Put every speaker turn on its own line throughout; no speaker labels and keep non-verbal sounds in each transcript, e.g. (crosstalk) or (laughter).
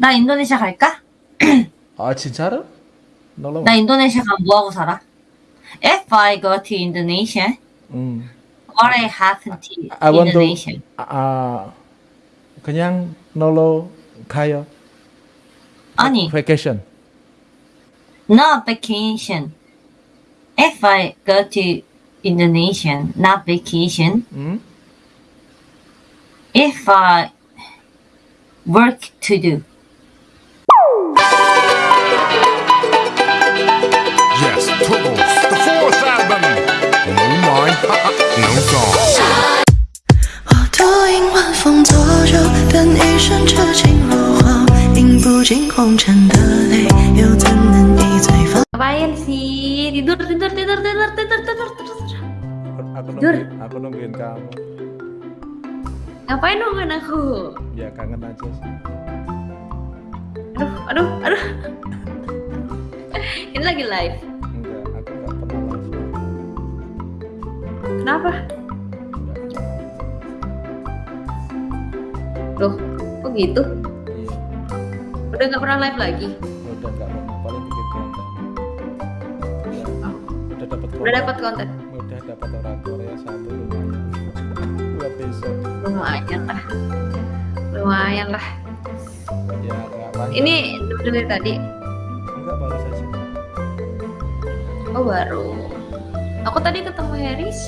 나 인도네시아 갈까?
아 진짜로? 놀러
나 인도네시아 가면 뭐하고 살아? If I go to Indonesia,
음.
what I happen to
I want to
Indonesia?
아 그냥 놀러 가요.
아니,
vacation.
not vacation. If I go to Indonesia, not vacation.
음?
If I work to do.
no (laughs) song.
我独饮晚风作酒，等一生痴情若火，饮不尽红尘的泪，又怎能一醉方？
Ngapain sih? Tidur, tidur, tidur, tidur, tidur, tidur, tidur.
Aku
Dur.
nungguin, aku nungguin kamu.
Ngapain nungguin aku?
Ya kangen aja sih.
Aduh, aduh, aduh. Ini lagi live. Kenapa? Loh, kok gitu?
Iya,
Udah nggak pernah live lagi?
udah nggak pernah paling bikin konten. Udah,
Oh.
udah dapat
Udah dapat konten?
Udah dapat orang Korea satu lumayan. Dua episode.
Lumayan lah. Lumayan lah.
Ya.
Ini dari tadi.
enggak baru saja.
Oh baru. Aku tadi ketemu Harris.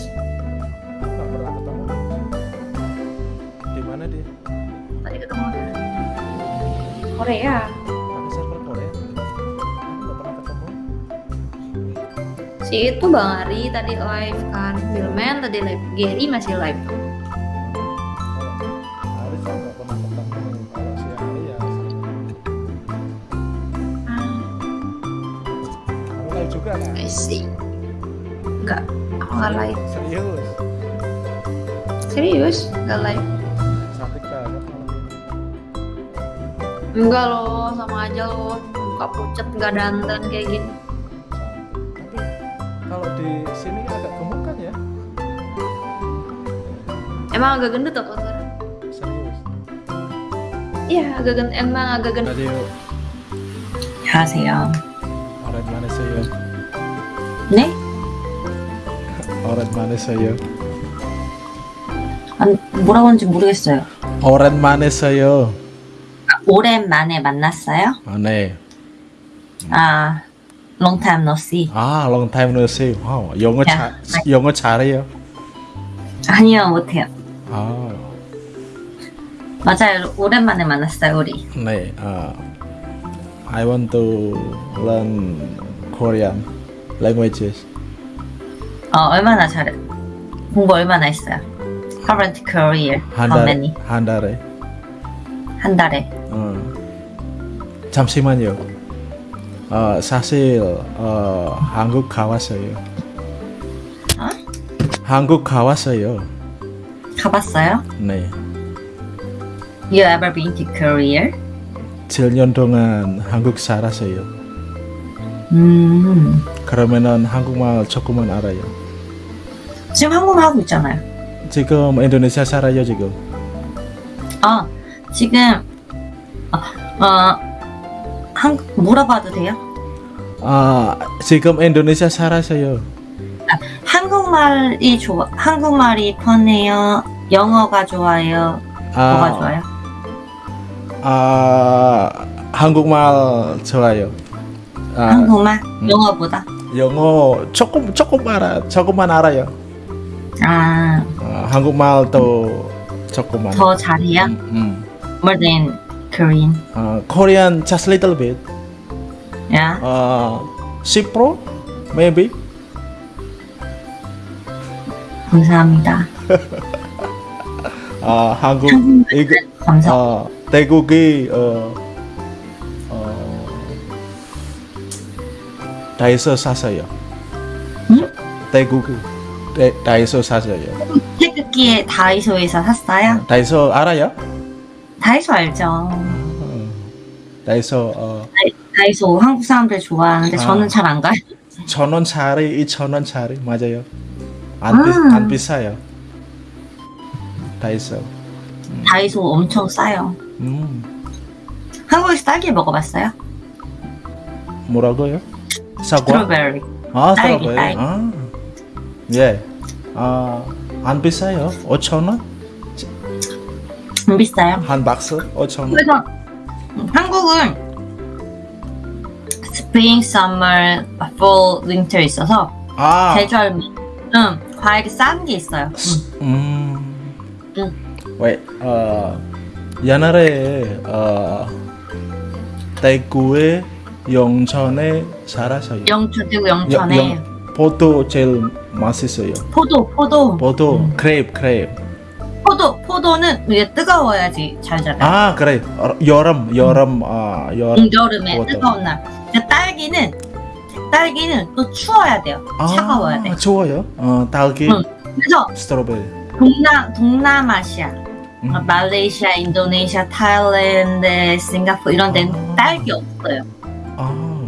Korea.
Ada server Korea? Nggak pernah ketemu.
Si itu Bang Ari tadi live kan. Billman tadi live. Gary masih live.
Ya. Kamu live juga kan?
I see. Enggak, aku nggak live.
Serius?
Serius? Nggak live. Enggak loh, sama aja loh. Muka pucet nggak dandan kayak gini.
Cantik. Tapi kalau di sini agak gemuk kan ya?
Emang agak gendut aku sekarang.
Serius.
Iya, agak gendut. Emang agak gendut.
Radio
안녕하세요.
orang mana saya?
네?
Orang mana saya?
안, 뭐라고 하는지 모르겠어요.
Orang mana saya?
오랜만에 만났어요?
아, 네.
아, long time no see.
아, long time no see. 와우, 영어
야,
잘 영어 잘해요.
아니요, 못해요.
아,
맞아요. 오랜만에 만났어요, 우리.
네. 아, I want to learn Korean languages.
어, 얼마나 잘해? 공부 얼마나 했어요? Current career.
한
How
달에
many?
한 달에.
한 달에.
어. 잠시만요. 어, 사실 어, 한국 가왔어요.
어?
한국 가왔어요.
가봤어요?
네.
You ever been to Korea?
7년 동안 한국 살았어요.
음.
그러면은 한국말 조금만 알아요.
지금 한국말 하고 있잖아요.
지금 인도네시아 살아요 지금.
아, 지금 어, 어 한, 물어봐도 돼요?
아 지금 인도네시아 살았어요.
한국말이 좋아, 한국말이 편해요? 영어가 좋아요? 뭐가
아,
좋아요?
아 한국말 좋아요. 아,
한국말? 영어보다?
영어 조금 조금 알아 조금만 알아요.
아,
아, 한국말도 조금만.
더 잘해요?
음, 음.
More than Korean.
아, Korean just little bit.
야,
아, 10% maybe.
감사합니다. (laughs)
아 한국 이거
감사.
어, 대국이 어, 어, 다이소 사세요.
응?
대국이 대, 다이소 사세요.
태극기에 다이소에서 샀어요?
다이소 알아요?
다이소 알죠?
어, 다이소 어,
다이소 한국 사람들 좋아하는데
아.
저는 잘 안 가요.
천 원짜리, 이천 원짜리 맞아요. 안, 비,
아.
안 비싸요. 다이소.
다이소 엄청 싸요.
음,
한국에서 딸기 먹어봤어요?
뭐라고요? 사과?
스트로베리.
아,
딸기,
스트로베리.
딸기.
아, 예. 아, 안 비싸요. 5천 원?
안 비싸요.
한 박스 5천 원.
그래서 한국은 스프링, 서머, fall, 윈터 있어서
아,
계절 음, 과일이 싼 게 있어요. 음.
음.
응.
왜, 어, 옛날에 어, 대구에 영천에 살았어요.
영천 대구 영천에
영- 영- 포도 제일 맛있어요.
포도 포도
포도,
음.
크레이프, 크레이프.
포도 포도는 이게 뜨거워야지 잘 자라요.
아, 그래. 어, 여름, 여름, 아, 여름.
음, 여름에
포도.
뜨거운 날. 딸기는 딸기는 또 추워야 돼요. 차가워야 돼.
아, 좋아요. 어, 딸기,
응. 그래서
스트로베리.
동남 동남아시아,
음.
어, 말레이시아, 인도네시아, 타일랜드, 싱가포르 이런 데는
아.
딸기 없어요.
아,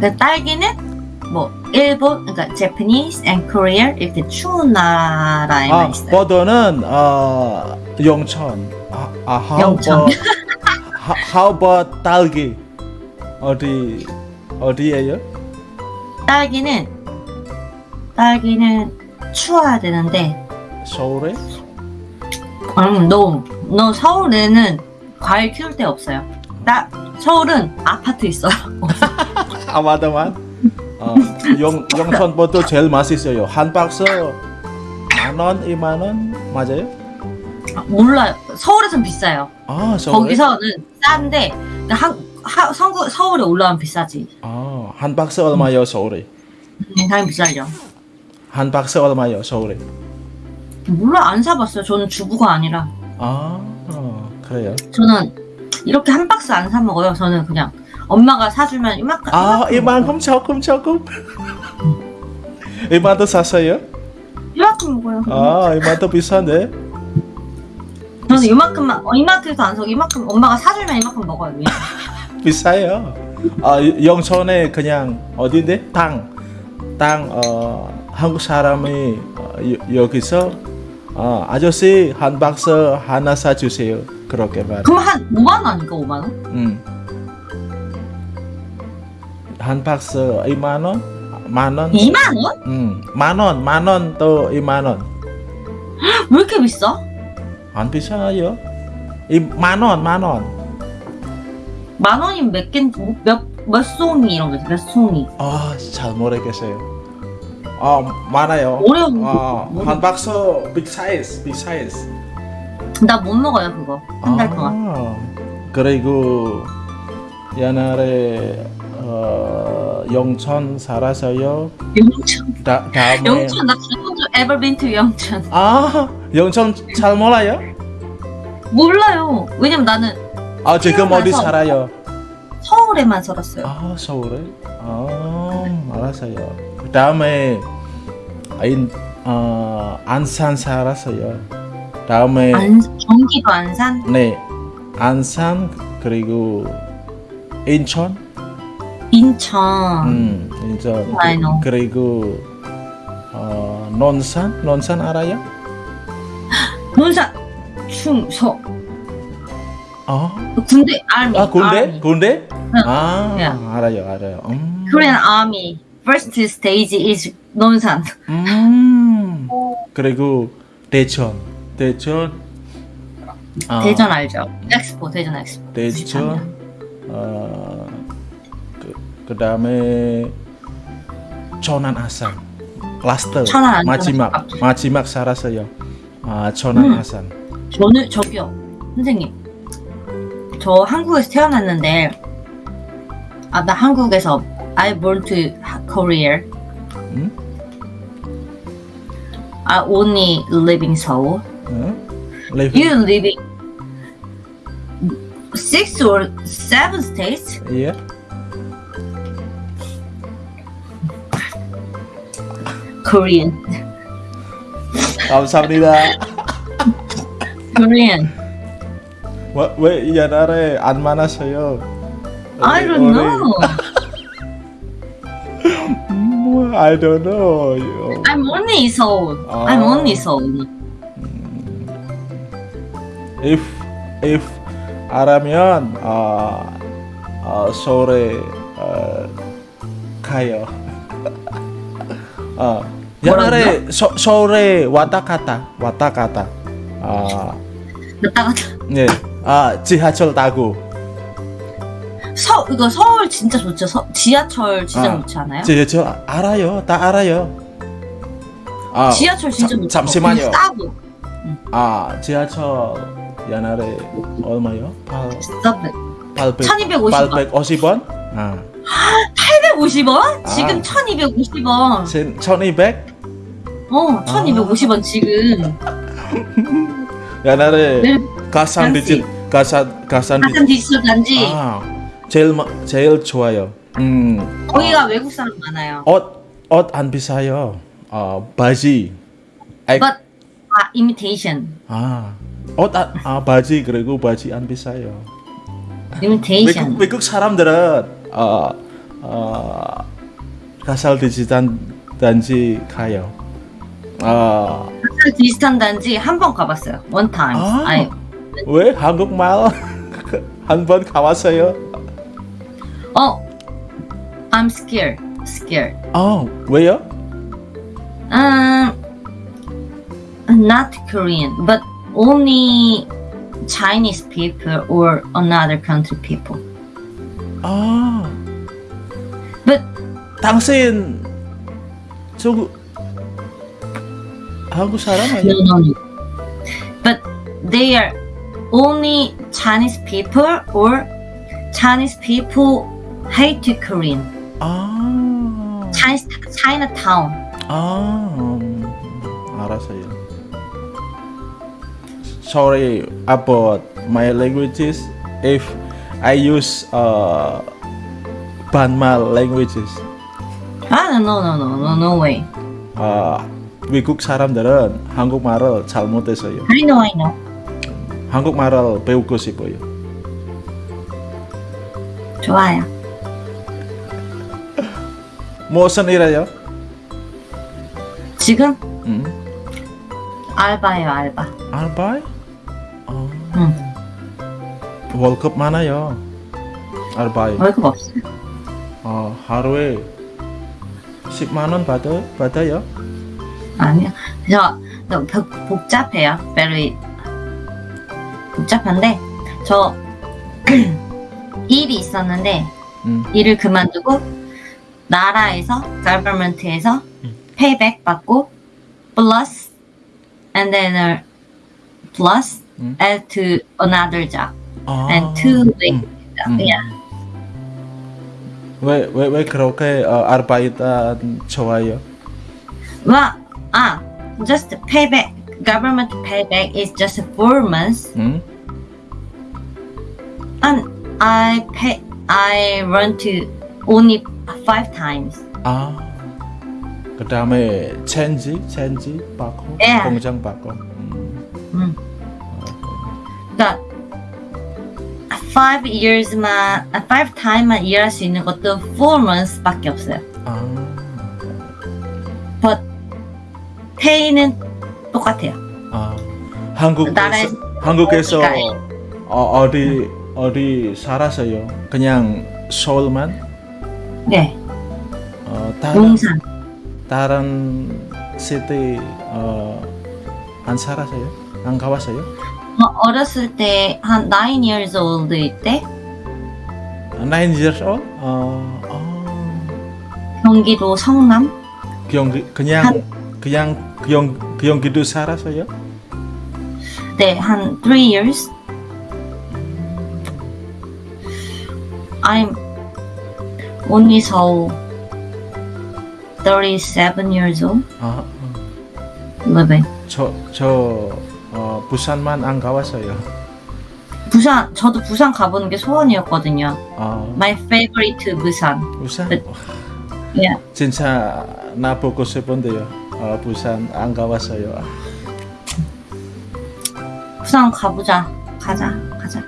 그 딸기는 뭐 일본, 그러니까 Japanese and Korea 이렇게 추운 나라에만
아,
있어요.
포도는 어, 영천. 아, 아 how
영천.
about how, about 딸기? 어디 어디예요?
딸기는 딸기는 추워야 되는데,
서울에?
음, 너, 너 서울에는 과일 키울 데 없어요. 나 서울은 아파트 있어요. (laughs)
아 맞. 어, 영 영천 포도 제일 맛있어요. 한 박스 만 원, 이만 원 맞아요?
아, 몰라요. 서울에선 비싸요.
아 서울에?
거기서는 싼데 한 하, 성구, 서울에 올라오면 비싸지.
아, 한 박스 얼마요 서울에?
음, 당연히 비싸죠.
한 박스 얼마요 서울에?
몰라 안 사봤어요. 저는 주부가 아니라
아 어, 그래요.
저는 이렇게 한 박스 안 사 먹어요. 저는 그냥 엄마가 사주면 이만큼.
아
이만큼
이만큼 조금 조금. 이만도 샀어요?
이만큼 먹어요.
아 이만도 비싼데?
저는 이만큼만 어, 이마트에서 안 사고 이만큼 엄마가 사주면 이만큼 먹어요. (laughs)
비싸요. 아 영천에 그냥 어딘데? 땅, 땅 어, 한국 사람이 어, 여- 여기서 어, 아저씨 한 박스 하나 사주세요. 그렇게 말.
그럼 한 5만 원인가 5만 원?
음. 한 박스 2만 원, 만 원.
2만 원?
음, 만 원, 만원 또 2만 원.
왜 이렇게 비싸?
안 비싸요? 이 만 원, 만 원.
만 원이면 몇 개, 몇, 몇 송이 이런 거 있어, 몇 송이.
아, 잘 모르겠어요. 아, 많아요.
어려운
아,
거.
한 박스 빅 사이즈, 빅 사이즈.
나 못 먹어요, 그거. 한 달 동안.
아, 그리고 옛날에 어, 영천 살아서요.
영천.
다, 다음에
영천, 나 지금도 ever been to 영천.
아, 영천 잘 몰라요?
몰라요. 왜냐면 나는
아, 지금 어디 살아요?
서울에만 살았어요.
아, 서울에? 아, 알았어요. 그 다음에 인, 어, 안산 살았어요. 다음에
안, 경기도 안산?
네, 안산 그리고 인천,
인천.
음, 인천
know.
그리고 어, 논산, 논산 알아요?
논산. 충서.
아,
군대, army.
아 군대,
army.
군대?
응.
아,
예.
알아요, 알아요. 음.
Korean army. First stage is 논산.
음. 그리고 대천, 대천, 아,
대전 알죠? 엑스포, 대전 엑스포.
대천, 어, 그, 그 다음에 천안 아산, 라스트
천안.
마지막
아.
마지막 살았어요. 아, 천안
음.
아산.
저는 저기요 선생님 저 한국에서 태어났는데 아 나 한국에서 I born to Korea
응?
I only live in Seoul
응? 레이븐?
You live in six or seven states
예.
Korean
감사합니다.
Korean
왜, 왜 옛날에 안 만났어요?
I don't know
뭐, I don't know.
I'm only in Seoul I'm
아.
only Seoul
If if 알아면 어, 어, 서울에 어, 가요. 어, 옛날에 서, 서울에 왔다 갔다 왔다 갔다. 아,
갔다 갔다.
네. 아, 지하철 타고
서 이거 서울 진짜 좋죠. 서, 지하철 진짜
아,
좋지 않아요?
지하철 알아요. 다 알아요. 아,
지하철 진짜
잠-
좋죠.
잠시만요.
싸고.
아, 지하철 옛날에 얼마요? 8
서브.
800
1250원.
850원? 아,
850원? 지금
아.
1250원.
1200?
어, 1250원 지금. (laughs)
옛날에
네.
가산
fancy.
디지 가산 가산
가산
디지
디지털 단지.
아, 제일 마- 제일 좋아요. 음.
거기가 외국 사람 많아요.
옷옷안 비싸요. 어, 바지. 액-
But 아, imitation.
아, 옷 아, 아 바지 그리고 바지 안 비싸요.
imitation.
외국 외국 사람들은 어, 어, 가살 디지털 단지 가요. 아,
가산 디지털 단지 한 번 가봤어요. One time.
아.
아니,
왜 한국말 한 번 가봤어요?
어, I'm scared. Scared.
아, 왜요?
Um, not Korean, but only Chinese people or another country people.
아, 당신 저 한국 사람
no,
아니야?
no, no. But they are only Chinese people or Chinese people hate to Korean.
아,
Chinese Chinatown.
아, 음, 알았어요. Sorry about my languages if I use uh, 반말 languages.
Ah, no, no, no, no, no way.
아, 외국 사람들은 한국말을 잘 못해서요.
I know, I know.
한국말을 배우고 싶어요.
좋아요. (laughs)
무슨 일해요?
지금
음,
알바예요, 알바.
알바이? 어,
응.
월급 많아요. 알바이.
월급 없어요.
어, 하루에 10만 원 받아, 받아요?
아니요. 저, 저 복- 복잡해요. very 복잡한데 저 일이 있었는데
음.
일을 그만두고 나라에서 government에서 payback 받고 plus and then uh, plus
음.
add to another job
아,
and two
음,
job.
음.
Yeah.
왜, 왜, 왜 그렇게 어, 아르바이트 좋아요?
Well, ah, just payback government payback is just four months
음?
And I pay I run to only five times.
아, 그 다음에 체인지, 체인지 받고,
예.
공장 받고. 음.
음. 그러니까 five years만 아, five time만 일할 수 있는 것도 four months밖에 없어요.
아,
But pay는 똑같아요.
아, 한국에서,
나라에서
한국에서?
어,
어디, 어디 살았어요? 그냥 서울만?
네,
어, 다른,
용산.
다른 시티 어, 안 살았어요? 안 가봤어요?
어, 어렸을 때한 nine years old 때
Nine years old? 어, 어,
경기도 성남.
경기 그냥 그냥 경 경기도 살았어요?
네, 한 three years. I'm only so 37 years old
아,
living.
저저 어, 부산만 안 가봤어요.
부산, 저도 부산 가보는 게 소원이었거든요.
아,
My favorite 부산.
부산?
네. Yeah.
진짜 나 보고 싶은데요. 어, 부산 안 가봤어요.
부산 가보자. 가자, 가자.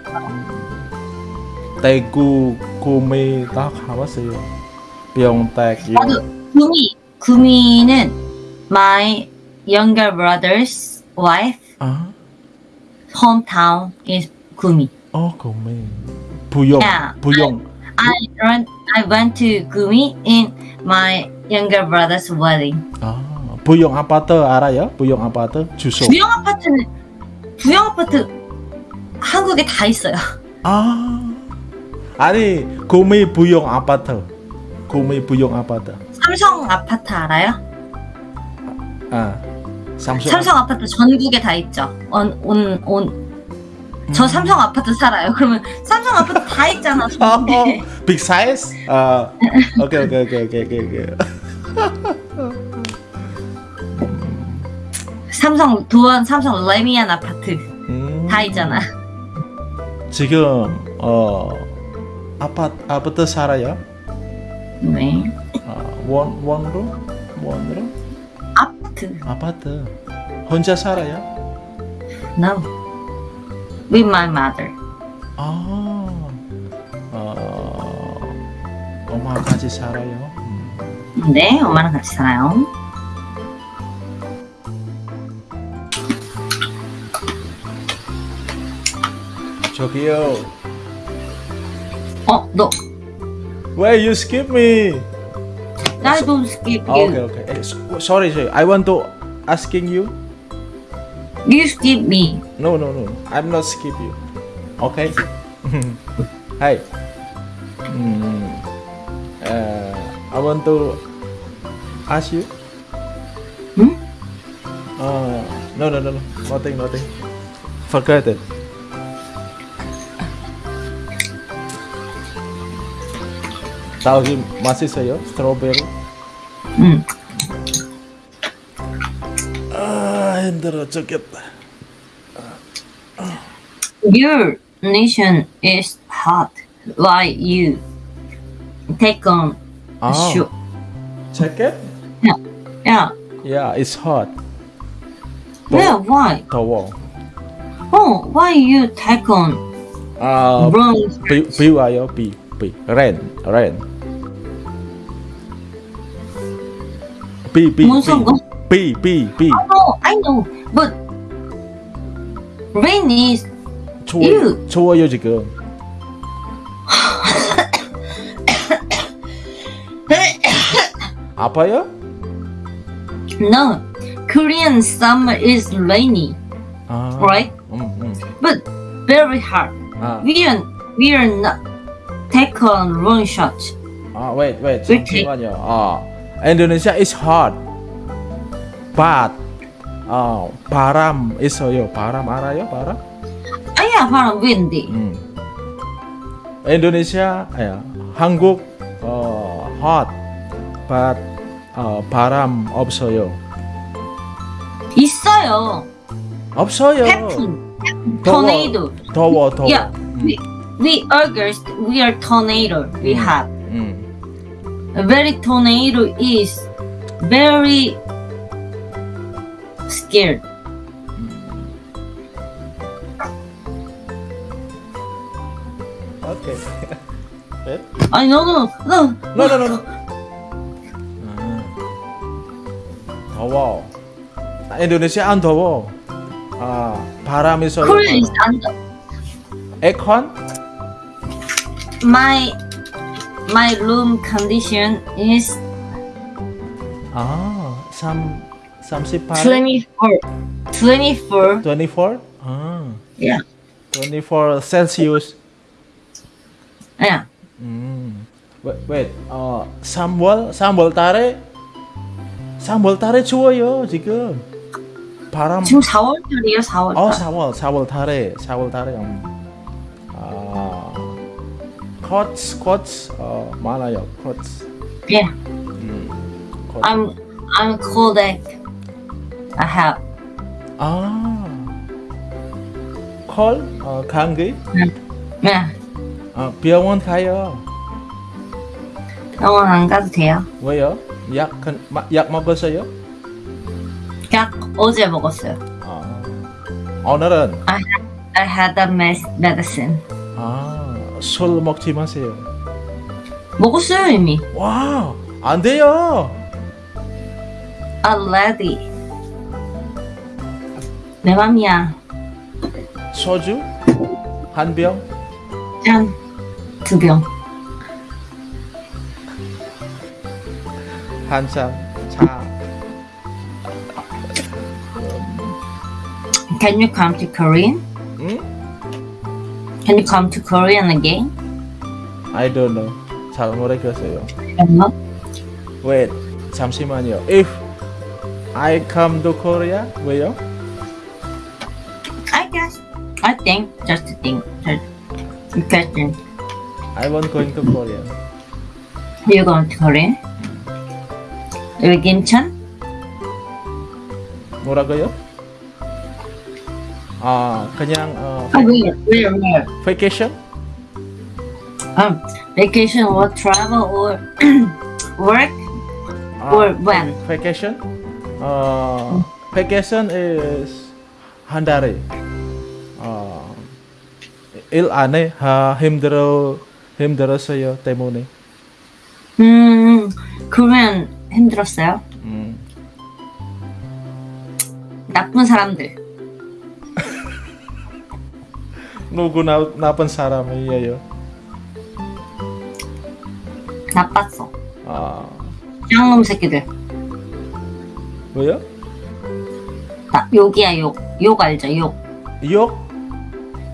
대구 구미 다 가봤어요. 병택
나도 구미, 구미는 my younger brother's wife
아,
hometown is 구미.
어, 구미. 부용.
Yeah.
부용.
I went, I went to Gumi in my younger brother's wedding.
아, 부용 아파트 알아요? 부용 아파트 주소.
부영 아파트는 부영 아파트 한국에 다 있어요.
아. 아니, 구미 부용 아파트. 구미 부용 아파트.
삼성 아파트 알아요?
아. 삼성.
삼성 아파트 전국에 다 있죠. 온, 온, 온. 저 삼성 아파트 살아요. 그러면 삼성 아파트 다 있잖아. (laughs)
어, 빅 사이즈? 아. 오케이, 오케이, 오케이, 오케이, 오케이. (laughs)
삼성 도원, 삼성 레미안 아파트
음.
다 있잖아.
지금 어 아파트 아파트 살아요?
네.
어, 원 원으로 원으로
아파트.
아파트 혼자 살아요?
No. With my mother.
아, 어, 엄마 같이 살아요. 음.
네, 엄마랑 같이 살아요.
저기요,
어, 너.
why you skip me?
I don't skip you.
okay, okay. Eh, sorry, sorry. I want to asking you.
You skip me.
No, no, no. I'm not skip you. Okay. (laughs) Hi. Hmm. Uh, I want to ask you.
Hmm?
Uh, no, no, no, no. Nothing, nothing. Forget it. 딸기 맛있어요? 스트로베리?
응.
아 힘들어 죽겠다.
Your nation is hot. Why you take on a
아,
shoe?
jacket?
Yeah.
Yeah, it's hot.
Yeah, why?
더워.
Oh, why you take on
아,
brown?
비, 비 와요, 비, 비. rain, rain. 비, 비,
뭔 상관?
비, 비, 비.
Oh, I know, but rain is
추워,
ew.
추워요 지금. 아파요?
no. Korean summer is rainy,
아,
right?
음, 음.
But very hot.
아,
We are we are not take on wrong shot.
아, wait, wait,
그치?
잠시만요. 아, Indonesia is hot, but 아, 바람 있어요. 바람 알아요? 바람?
아야 바람 windy.
음. Indonesia, 야, 한국 어, hot, but 어, 바람 없어요.
있어요.
없어요.
태풍,
더워.
tornado.
더워, 더워.
Yeah,
음,
we we August we are tornado. We
음.
have
음.
a very tornado is very scared.
오케이. 네? (laughs)
I no no no.
No, no, no, no. 아, 더워. 아, 인도네시아 안 더워. 아, 바람 있어요.
Korea is under
에어컨?
my my room condition is
아, 3 38.
24 24
24? 아,
yeah
24 셀시우스.
yeah
음. Wait, wait. 어, 3월 3월 달에 3월 달에 추워요, 지금. 바람
지금 4월달이에요 4월달
어, 4월, 4월 달에, 4월 달에 음. 아, 코트, 코트 어, 많아요. 코트.
yeah
음. 코트.
I'm I'm cold egg I have
아. 콜? 어, 감기?
yeah
어, 병원 가요.
병원 안 가도 돼요
왜요? 약, 근- 마- 약 먹었어요?
약 어제 먹었어요
아. 오늘은
I had a med- medicine
아, 술 먹지 마세요.
먹었어요 이미
와, 안 돼요.
already 내 맘이야
소주? 한 병?
짠. 두 병.
한 잔. 차.
Can you come to Korean?
응?
Can you come to Korean again?
I don't know. 잘 모르겠어요.
No.
Wait, 잠시만요. If I come to Korea, 왜요?
I guess. I think. Just a thing. Just a question.
I want going to Korea.
You going to Korea? 여기 김천?
뭐라고요? 아, 그냥 어,
아, where? Where? Where?
vacation?
Um, vacation or travel or work
아,
or when?
vacation? 어, vacation is 한 달에. 어, 일 안에 아, 힘들어 힘들었어요 때문에.
음, 그러면 힘들었어요?
음,
나쁜 사람들.
누구 나, 나쁜 사람이에요?
나빴어.
아,
쌍놈 새끼들.
뭐요?
나, 욕이야, 욕. 욕 알죠, 욕.
욕?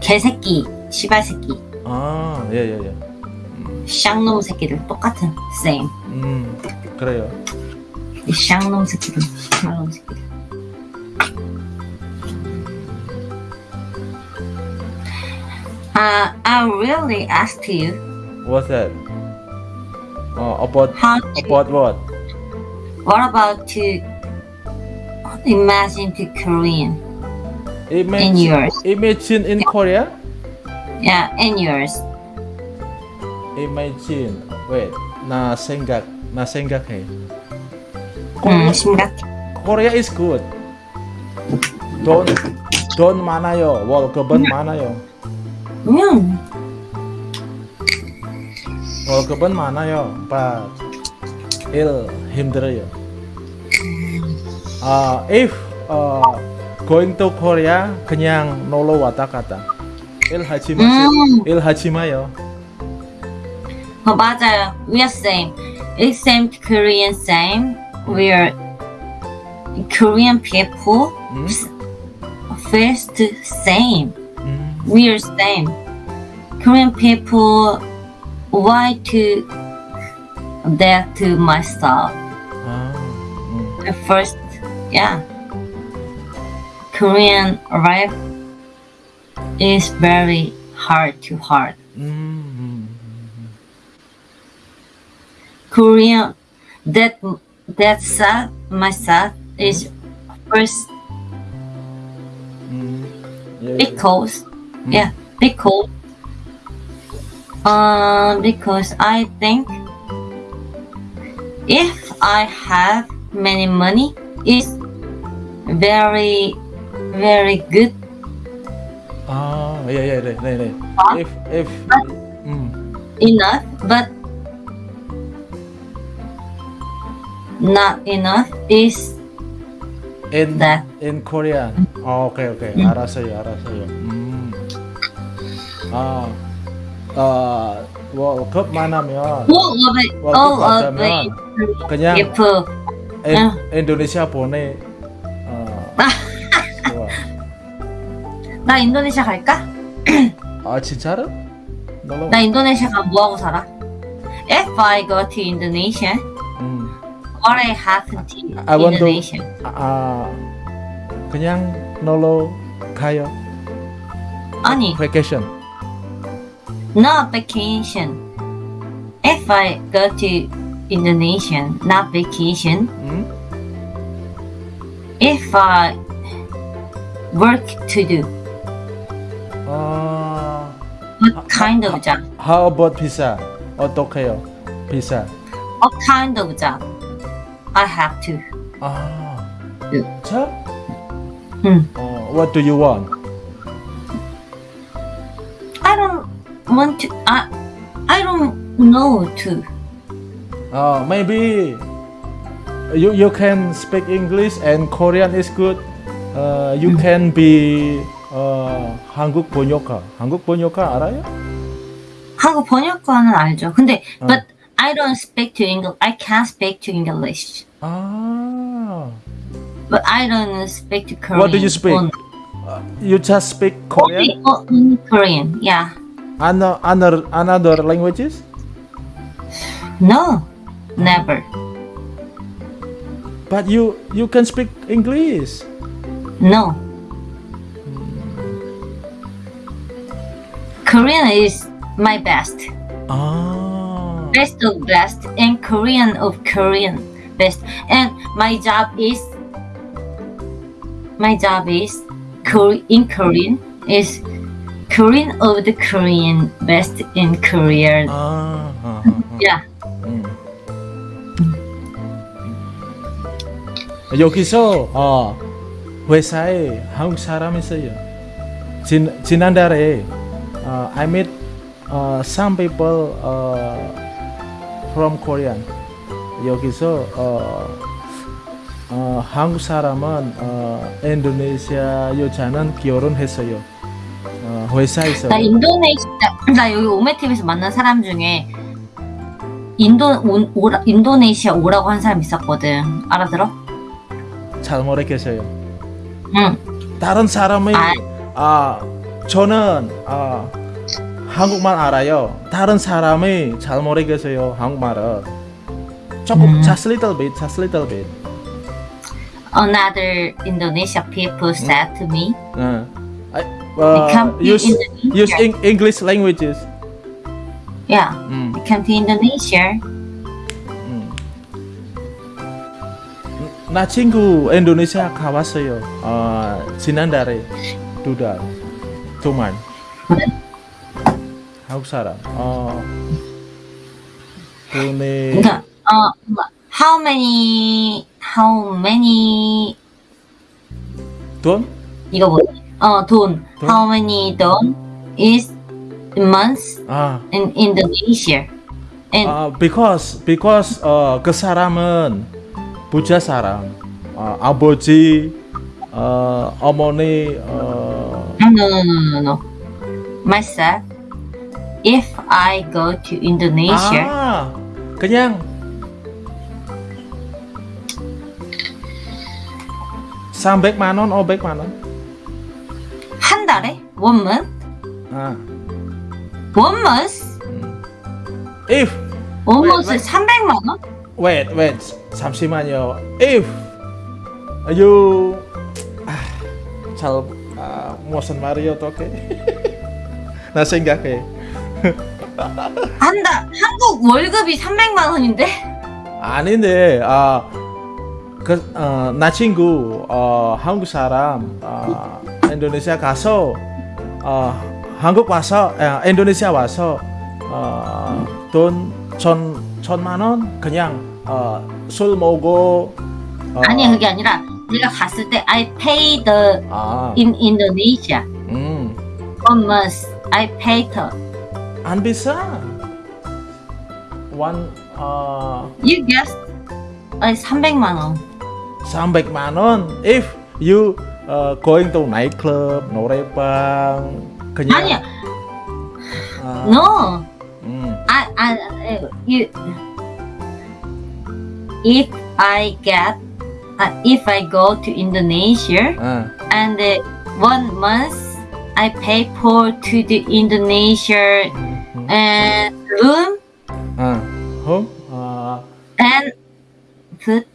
개새끼, 시발 새끼.
아, 예, 예, 예.
쌍놈 새끼들. 똑같은. same.
음, 그래요.
이 쌍놈 새끼들. 시발놈 새끼들. Uh, I really asked you
What's that? 어, about
how to,
about what?
what about to imagine to Korean in
Imagine,
yours.
imagine in Korea?
Yeah, in yours.
Imagine. Wait, 나 생각, 나 생각해.
음, 심각해.
Korea is good. 돈, 돈 많아요. 월급은 많아요.
음,
월급은 많아요. But 일 힘들어요. 아, if uh, going to Korea 그냥 놀러 왔다 갔다. 일 하지 마세요.
음.
일 하지 마요.
어, 맞아요. We are same. It's same Korean same. We are Korean people
음?
first same. we are same. Korean people why to that to myself. The oh. first, yeah. Korean life is very hard to hard.
Mm-hmm.
Korean, that that sad myself is
mm-hmm. first mm-hmm.
because yeah because uh because I think if I have many money it's very very good
아, 예, 예, 네, 네, 네.
아?
If, if, 음,
enough but not enough is
in,
that
in Korean. 어, 오케이, 오케이. 알았어요, 알았어요. 음. 아, 아, 월급 많으면,
all of it
월급
it
그냥 인,
아.
인도네시아 보내, 어, 좋아.
나 인도네시아 갈까?
아, 진짜로? 놀러
나 인도네시아 가면 뭐하고 살아? If I go to Indonesia,
음.
what I happen to
I want to-
Indonesia?
아, 그냥 놀러 가요.
아니,
vacation.
not vacation. If I go to Indonesia, not vacation.
Hmm?
If I work to do.
Uh,
what kind of job?
How about pizza or Tokyo pizza?
What kind of job? I have to.
Ah.
Do.
So?
Hmm.
Uh, what do you want?
want to. I I don't know to.
Uh, maybe you you can speak English and Korean is good. Uh, you can be 어, 한국 번역가. 한국 번역가 알아요?
한국 번역가는 알죠. 근데
어.
but I don't speak to English. I can't speak to English.
아,
But I don't speak to Korean.
What do you speak?
Only,
you just speak Korean?
only, only Korean. Yeah.
Ano- Another another languages?
No. Never.
But you you can speak English.
No. Korean is my best.
Ah,
Best of best and Korean of Korean best. And my job is my job is in Korean is Korean of the Korean best in Korea.
아, 아, 아,
Yeah.
음. 여기서 어, 회사에 한국 사람 있어요. 진, 지난달에 어, I met uh, some people uh, from Korean. 여기서 어, 어, 한국 사람은 어, 인도네시아 여자는 결혼했어요. 어, 회사에서.
나 인도네시아 나 여기 오메TV에서 만난 사람 중에 인도 온- 오라, 인도네시아 오라고 한 사람 있었거든. 알아들어?
잘 모르겠어요.
응.
다른 사람이
아.
아 저는 아 한국말 알아요. 다른 사람이 잘 모르겠어요 한국말을. 조금
음.
just little bit, just little bit.
Another Indonesia people said to me,
어.
uh,
use use English languages.
Yeah, mm. come to Indonesia.
Hmm. Nah, cingku Indonesia kawasoyo, uh, sinandare, duda cuman.
How sarang. Oh, Uh, uh how many? How many?
Tuan?
Iga bulan 뭐지? 어돈
돈?
how many 돈 is months
아,
in Indonesia? And
아 because because 어, 그 사람은 부자 사람. 어, 아버지, 어, 어머니, 어,
no no no no no no. Myself, if I go to Indonesia,
아, 그냥 300만 원, 500만 원.
한 달에 month,
아,
month,
if Wait,
month
wait.
300만 원?
wait wait 잠시만요. if you 아, 잘 아, 무슨 말이 어떻게? (laughs) 나 생각해. (laughs)
한달 한국 월급이 300만 원인데?
아닌데 아, 그, 어, 나 친구 어, 한국 사람 어, 인도네시아 가서 어, 한국 와서 아, 인도네시아 와서 어, 돈 천, 천만 원 그냥 어, 술 먹고 어,
아니 그게 아니라 내가 갔을 때 I pay the
아,
in Indonesia.
음,
one month I pay the.
안 비싸? 원 어,
you guess. 아니 300만 원.
300만 원? If you uh, going to nightclub,
norebang, can you?
Uh,
no.
Mm.
I, I, uh, you, if I get, uh, if I go to Indonesia and one month, I pay for to the Indonesia and room.
home.
and food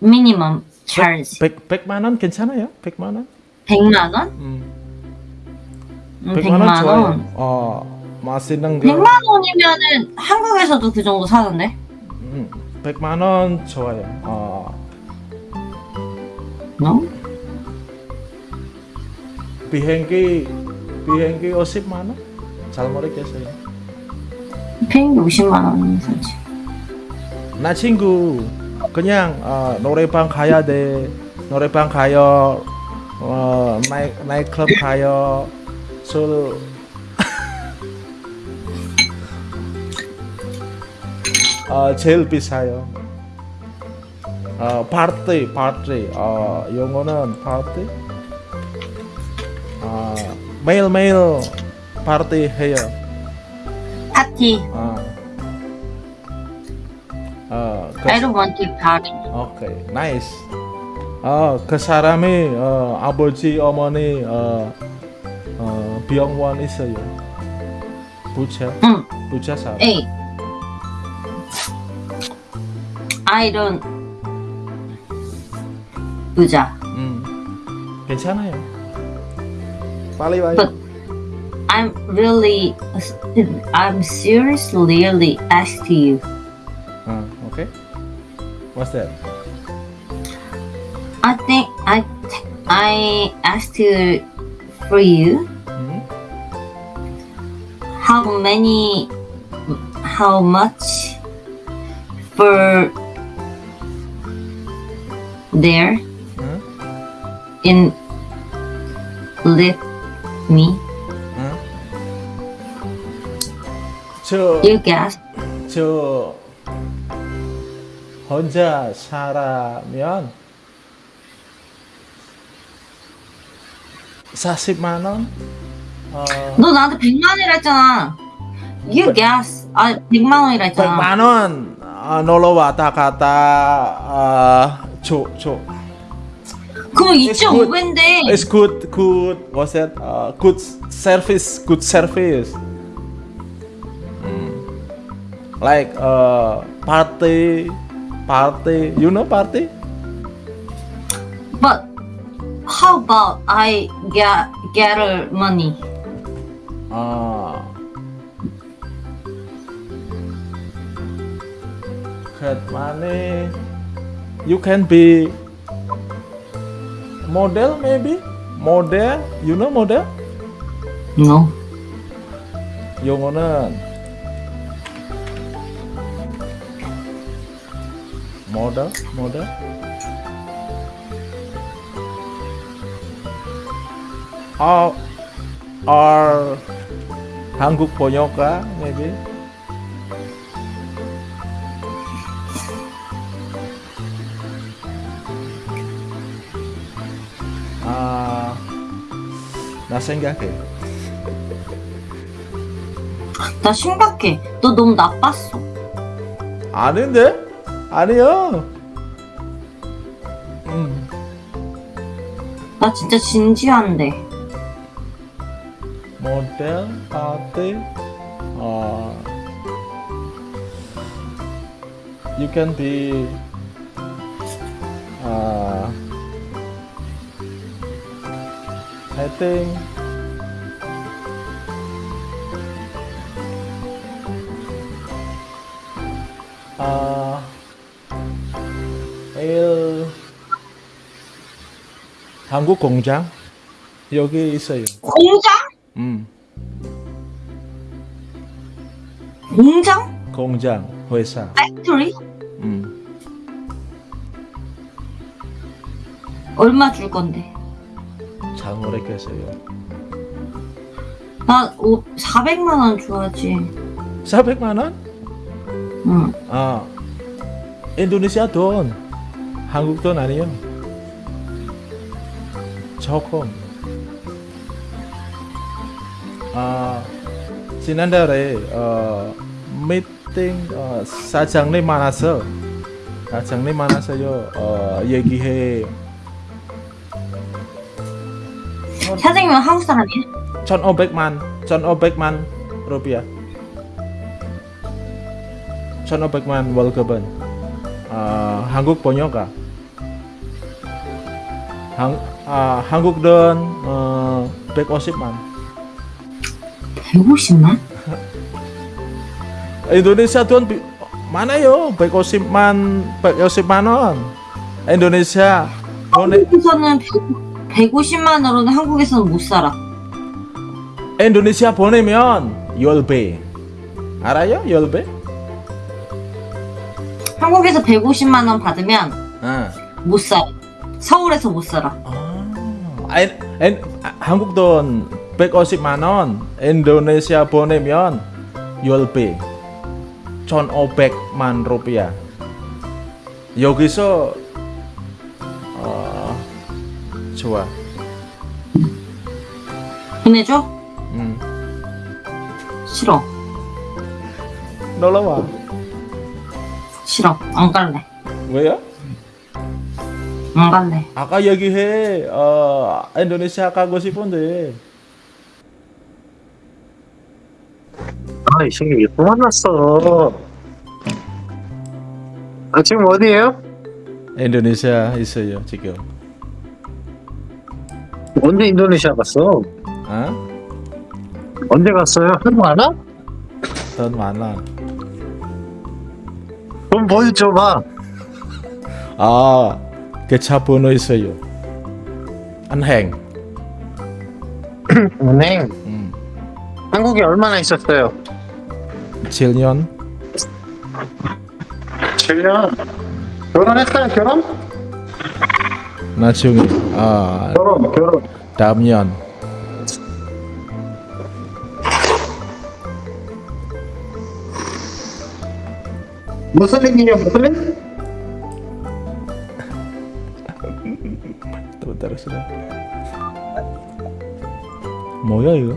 minimum charge
100, 100만 원 괜찮아요? 100만 원?
100만 원?
음,
음,
100만,
100만
원. 좋아요. 어, 맛있는 거.
100만 원이면은 한국에서도 그 정도 사던데?
음, 100만 원 좋아요. 어,
No?
비행기 비행기 50만 원? 잘 모르겠어요.
비행기 50만 원이면 사지.
나 친구 그냥 어, 노래방 가야 돼. 노래방 가요. 어, 나이 나이클럽 가요. 술 어, 제일 비싸요. 어, 파티, 파티. 어, 영어는 파티. 매일매일 파티 해요.
파티.
아. 어, 그,
I don't want to party.
오케이, 나이스. 어, 그 사람이 어, 아버지, 어머니 어, 어, 병원 있어요. 부채,
응.
부채 사람.
에이. I don't. 부자.
음, 괜찮아요. 빨리 와요.
But I'm really, I'm seriously really ask you.
어, Okay? What's that?
I think I I asked you for you
mm -hmm.
how many how much for there
huh?
in lift me
huh?
you guess
To. 혼자 살아면 40만 원? 어,
너 나한테 100만 원이라 했잖아 you guess 아 100만 원이라 했잖아
100만 원 어, 놀러 왔다 갔다 어, 줘, 줘.
그럼
It's good.
2.5배인데
It's good, good. What's that? Uh, good service, good service. Mm. Like uh, party, Party. You know party?
but how about I get get her money
Ah. get money. You can be model maybe. Model. You know model?
no
용어 모델 아, are 한국 번역가 maybe? 아, 나 생각해.
나 심각해. 너 너무 나빴어.
아닌데? 아니요. 음,
나 진짜 진지한데
모델, 파티, 어, you can be, uh, I think, uh, 한국 공장 여기 있어요.
공장?
음,
공장?
공장 회사.
팩토리?
음.
얼마 줄 건데?
잘 모르겠어요.
나 오, 400만 원 줘야지
400만 원?
응
아, 인도네시아 돈. 한국 돈 아니요. 조금. 아, 지난달에 어, 미팅 어, 사장님 만나서 사장님 만나서요 어, 얘기해
사장님은 한국 사람이야?
1,500만 1,500만 rupiah 1,500만 월급은 아, 한국 번역가 한, 아, 한국 돈 어, 150만.
150만?
Indonesia 돈 비, 많아요. 150만 150만 원. 보내
한국에서는 100, 150만 원으로는 한국에서는 못 살아.
Indonesia 보내면 열배. 알아요? 열배?
한국에서 150만 원 받으면
아.
못 살아 서울에서 못 살아
아, 엔, 엔, 아, 한국 돈 150만 원, 인도네시아 보내면 10배, 1,500만 rupiah. 여기서 어, 좋아.
보내줘?
응.
싫어.
놀러 와.
싫어. 안 갈래.
왜요?
안 갈래.
아까 얘기해. 어, 인도네시아 가고 싶은데.
아, 이 새끼 또 만났어. 아, 지금 어디에요?
인도네시아 있어요 지금.
언제 인도네시아 갔어?
어?
언제 갔어요? 안 와?
돈 많아.
돈 보여줘봐.
아, 계좌 번호 있어요. 은행.
은행.
음.
한국에 얼마나 있었어요?
7년.
7년. 결혼했어요, 결혼?
나중에 아,
결혼, 결혼.
다음 년.
무슬림이냐, 무슬림?
Dah. 뭐야 이거?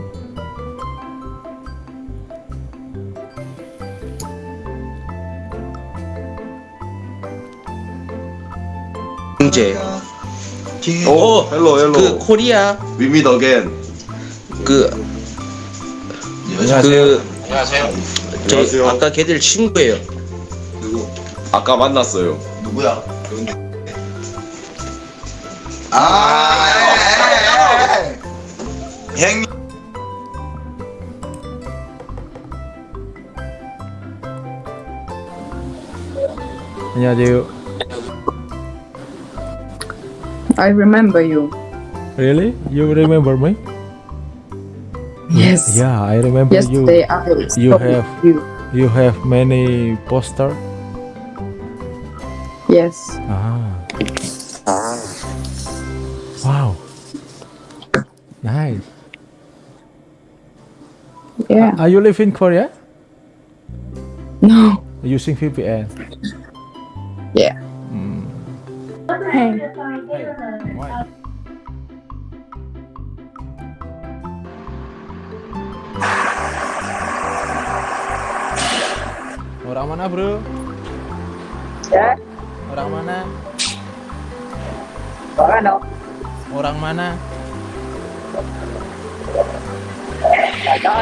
경제.
오, 헬로 헬로.
그 코리아
meet again.
그
안녕하세요.
그저
안녕하세요.
아까 걔들 친구예요.
누구? 아까 만났어요.
누구야? 아, 행
안녕하세요.
I remember you.
Really? You remember me?
Yes.
Yeah, I remember
Yesterday
you.
I was
you
talking
have-
to you.
You have many poster.
Yes.
Ah.
Yeah.
Are you live in Korea?
No.
Using VPN.
Yeah.
Hmm.
Hey.
Hey, why? Orang mana bro?
Ya,
Orang mana?
orang ano?
Orang mana?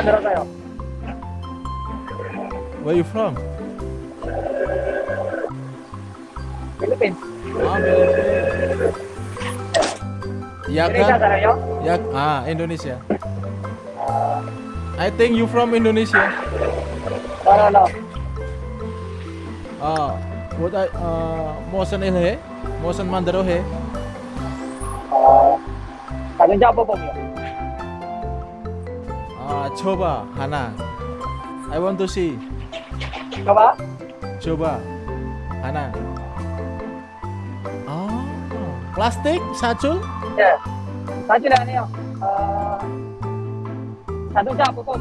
Meron kayo?
Where you from?
Philippines.
Ah, Philippines. Ya
Indonesia
kan? Ya, ah Indonesia. I think you from Indonesia.
No, no, no.
Ah, what I uh, Mosan ilhe, Mosan mandaro he.
Siya po po mo.
Ah, coba Hana. I want to see.
Ikaw ba?
Coba Hana. Ah, plastik satu.
Saan sila ano yun? Uh, tanong siya, pupom.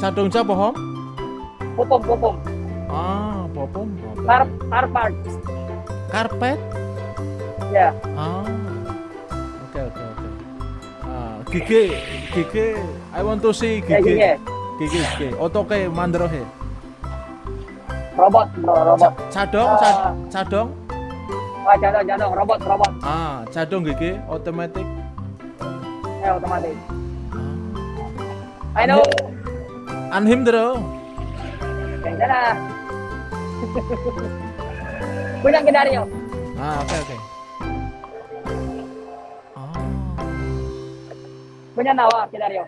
Cadong ca pohon.
Pupom, pupom.
Ah, popom. Okay.
Car, car parts.
Karpet.
Yeah.
Ah. Oke oke oke. Ah, gigi gigi. I want to see gigi.
yeah.
Gigi gigi. Otoke mandro he
robot, robot.
Cadong, uh, cadong.
Ah, cadong, cadong, robot, robot.
Ah, cadong gigi, otomatis.
Eh, otomatis. I ah. know. Anhim dulu. Kendala. Punya Kunang.
Ah, oke okay, oke.
Okay. Oh. Punya nawa kendaryo.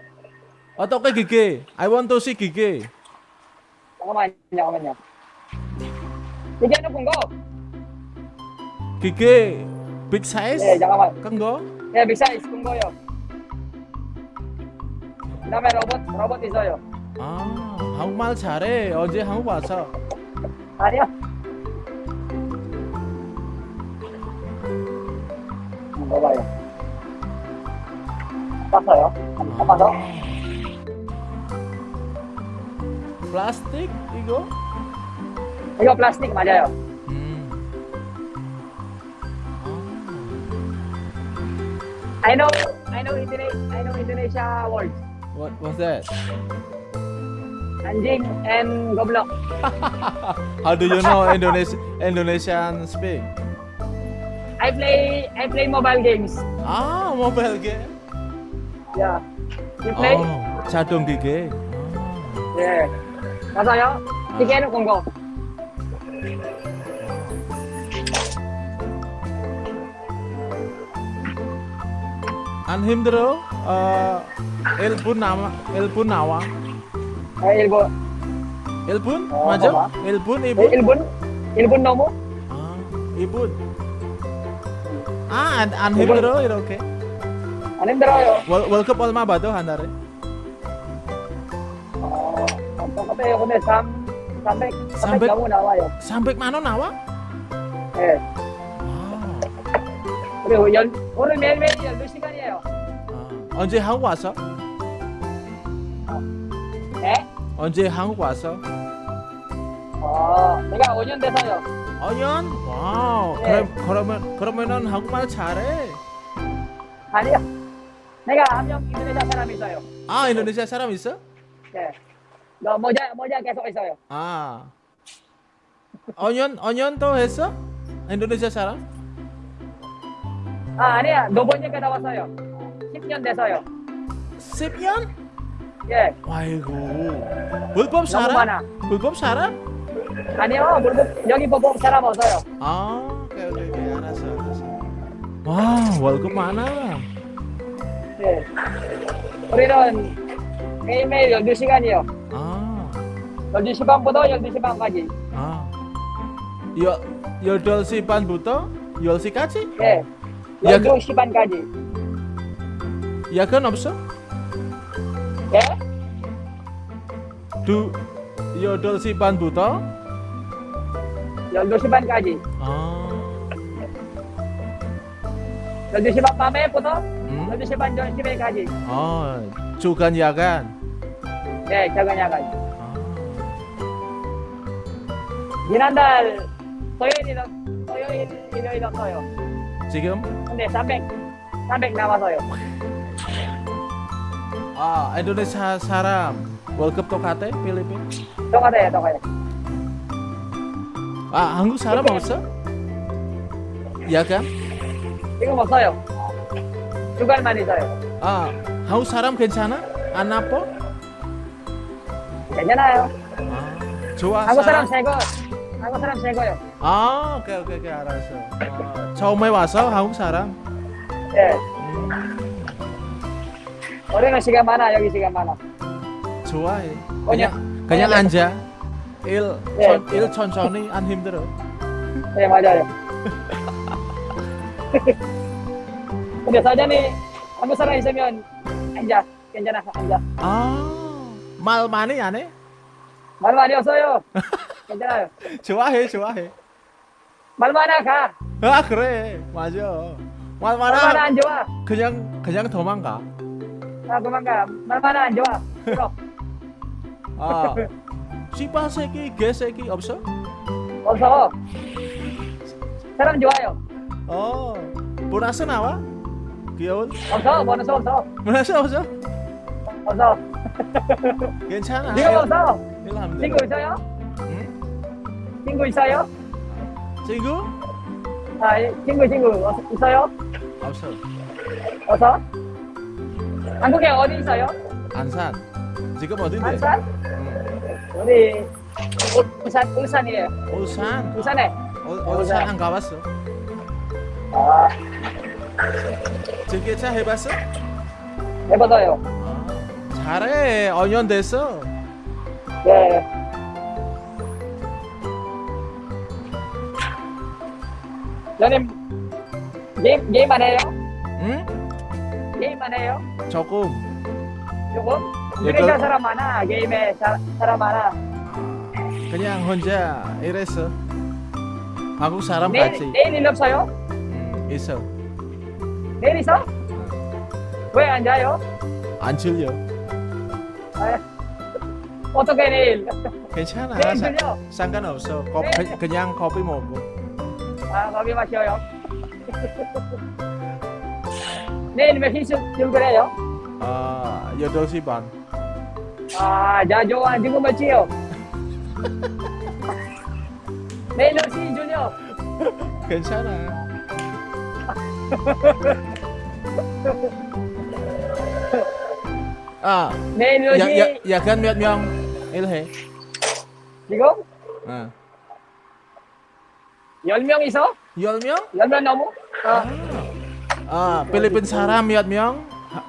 Otoke gigi. I want to see gigi.
Kamu main, kamu main. Bigyan ng punggo.
Gigi big size.
네, 잠깐만.
Kan go?
네, big size, punggo요. 그다음에 로봇, 로봇 있어요.
아, 한국말 잘해. 어제 한국 와서.
한번 봐봐요. 봤어요? 한번 봐서?
플라스틱 이거?
이거 플라스틱 맞아요.
음.
I know, I know Indonesia, I know Indonesia words.
What was that?
Anjing and goblok. (laughs)
How do you know Indonesia Indonesian speak?
I play I play mobile games.
Ah, mobile game.
Yeah. You play?
Oh, 자동 기계.
Yeah. 맞아요. 기계는 공고.
Anhimdro uh, Elpun eh, nama Elbun nawa. Elbun, Elpun oh, Elbun eh, Ibu?
Elbun. Elbun nomo?
Ah, Ibu.
Ah
Anhimdro itu
ya, oke.
Okay. Anhimdro
yo
ya. Welcome
World Cup Olma Bato Handare ya.
Oh, apa kata yang kena sam 분. 아, 안, 안 힘들어 이렇게.
안 힘들어요.
월, 월급 얼마 받아 한 달에?
어, 똑같아요. 근데 3, 300, 300
300?
너무 나와요.
300만 원 나와?
예.
아,
그리고 연, 오늘 매일매일 12시간이에요.
아. 언제 한국 왔어?
예?
언제 한국 왔어?
어, 내가 5년 돼서요.
5년? 와우.
네.
그럼 그러면 그러면은 한국말 잘해.
아니요. 내가 한 명 인도네시아 사람 있어요.
아, 인도네시아 사람 있어?
예. 너 모자, 모자 계속 있어요.
아. 5년 5년 더 했어? 인도네시아 사람?
아, 아니야. 너 번째 갔다 왔어요. 10년 돼서요.
10년?
예.
아이고. 불법
너무
살아?
많아.
불법 살아?
아니요. 물법, 여기 보복 사람 없어요.
아, 오케이 오케이 오케이. 알았어 알았어. 와, 월급 많아.
예. 우리는 매일매일 12시간이요.
아.
12시 반부터 12시 반까지.
아. 여 8시 반부터 10시까지?
예.
야, 그-
12시 반까지.
야근 없어?
예?
두 8시 반부터
12시 반까지.
아.
12시 반 밤에부터
음?
12시 반 점심에까지.
아, 주간 야간.
예, 작은 야간.
아.
지난달 토요일이 토요일 일요일 없어요.
지금
근데 300 300 남았어요.
아, 인도네시아 사람 월급 똑같아? 필리핀?
똑같아요, 똑같아요.
아, 한국 사람 없어? 야간?
지금 없어요. 주간만 있어요.
아, 한국 사람 괜찮아? 안 아파?
괜찮아요.
아, 좋아.
한국 사람 새거. 한국 사람 새거요.
아, 오케이, 오케이, 오케이, 알았어. 아, 처음에 와서 한국 사람.
예.
음,
우리는 시간 많아, 여기 시간 많아.
좋아해.
그냥-
그냥, 그냥
그냥-
앉아. 일,
예.
천, 일 천천히 안 힘들어.
네, 맞아요. (laughs)
biasa
aja nih. Kamu
sering semion
anja kenjana anja
ah. Mal mana ya nih? Mal mana
yo. Kenjana (laughs) cuahe cuahe. Mal mana kah ah kere. Majo mal mana?
Mal mana anjawa kenyang kenyang domangka ah domangka mal mana
anjawa ah. (laughs) Siapa seki geseki opso opso
sekarang jual yo. Oh. Bonasen apa 귀여운?
없어, 보너스 없어.
보너스 없어?
없어.
괜찮아.
지금 없어.
일하면 돼.
친구 있어요?
응?
친구 있어요?
친구?
아, 예, 친구, 친구 어- 있어요?
없어.
없어? 한국에 어디 있어요?
안산. 지금 어딘데?
안산?
응.
우리 울- 울산, 울산이에요.
울산.
울산에.
어, 울산 안 가봤어.
아,
전기차 해봤어?
해봐도요.
아, 잘해. 5년 됐어.
예. 너님 게임 게임만 해요?
응?
게임만 해요?
조금.
조금?
예,
인도네시아
그-
사람 많아. 게임에 사, 사람 많아.
그냥 혼자 이랬어. 한국 사람 같이.
내일 일 없어요?
음, 있어.
내일 있어? 왜 안 자요?
안 질려.
아, 어떻게 내일?
괜찮아.
내일
사-
들려?
상관없어. 거,
네.
그- 그냥 커피 먹고.
아, 거기 마셔요. 내일 몇 시쯤 출근해요?
아 8시 반
아, 자, 좋아. 지금 몇 시요? 내일 몇 시, 준혁?
괜찮아
ah. ah.
Nenoji.
ya ya ya kan
miat miang
miệng. Ý ah. là Yol
miang iso? Yol miang Yol miang namu? Ah. Ah,
ah Philippines Sarah
miệt miang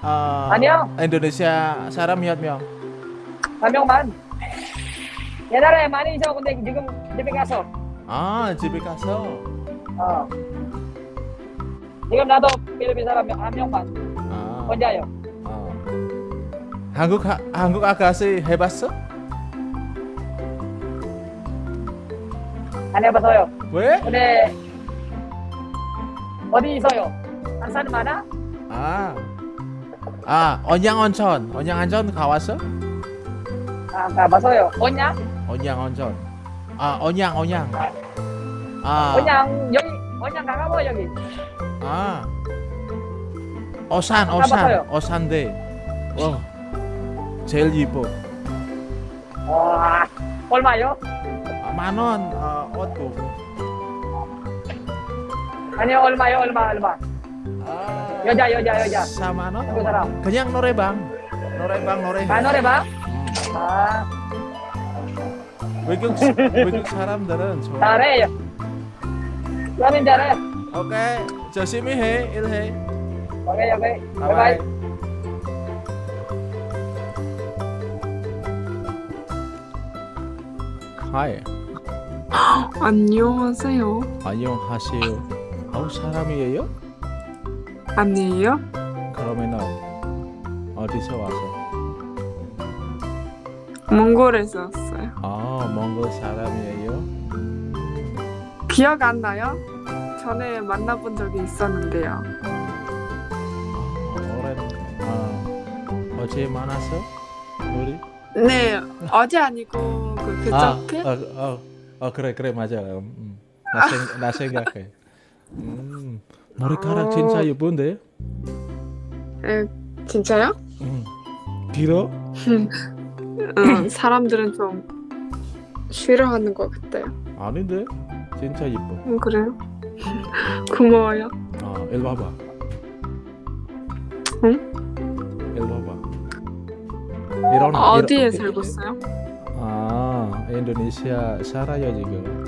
Uh, Indonesia Sarah miat miang
Anyo man. Ya nara mani iso kunti jigum jipikaso Ah, jipikaso Ah. 지금.
아,
나도 필리핀 사람 한 명만.
아,
혼자요.
어. 한국 하, 한국 아가씨 해봤어?
안 해봐서요.
왜?
근데 어디 있어요? 한산 많아?
아, 아, 언양 온천, 언양 온천 가봤어?
아, 가봐서요. 언양?
언양 온천. 아, 언양, 언양. 아,
언양 여기 언양 가가뭐 여기?
아, 오산,
가봤어요.
오산, 오산대. 어, 제일 이뻐.
와 얼마요?
아, 만 원, 어, 옷 보고.
아니요 얼마요 얼마 얼마?
아,
여자 여자 여자.
4만 원?
한국 사람.
그냥 노래방. 노래방 노래.
아 노래방? 아
외국 외국 사람들은 좋아.
잘해요. 그러면 잘해.
오케이. 열심히 해. 일해.
오케이 오케이.
바이바이. 하이.
안녕하세요.
안녕하세요. 한국 사람이에요?
아니에요?
그러면은 어디서 와서?
몽골에서 왔어요.
아, 몽골 사람이에요?
기억 안 나요? 전에 만나본 적이 있었는데요.
아, 오랜. 아, 어제 만났어? 우리?
네, 어제 아니고 그 그저께?
아, 어, 어, 어, 그래, 그래, 맞아. 음, 음. 나, 생, 나 생각해. 음, 머리카락
어.
진짜 예쁜데?
에, 진짜요?
음. 길어?
응, 사람들은 좀 싫어하는 것 같아요.
아닌데? 진짜 예뻐.
음, 그래요? 고마워요.
아, 일로 와봐.
응?
일로 와봐. 일어나.
어디에
일어-
살고 있어요?
아, 인도네시아 살아요 지금.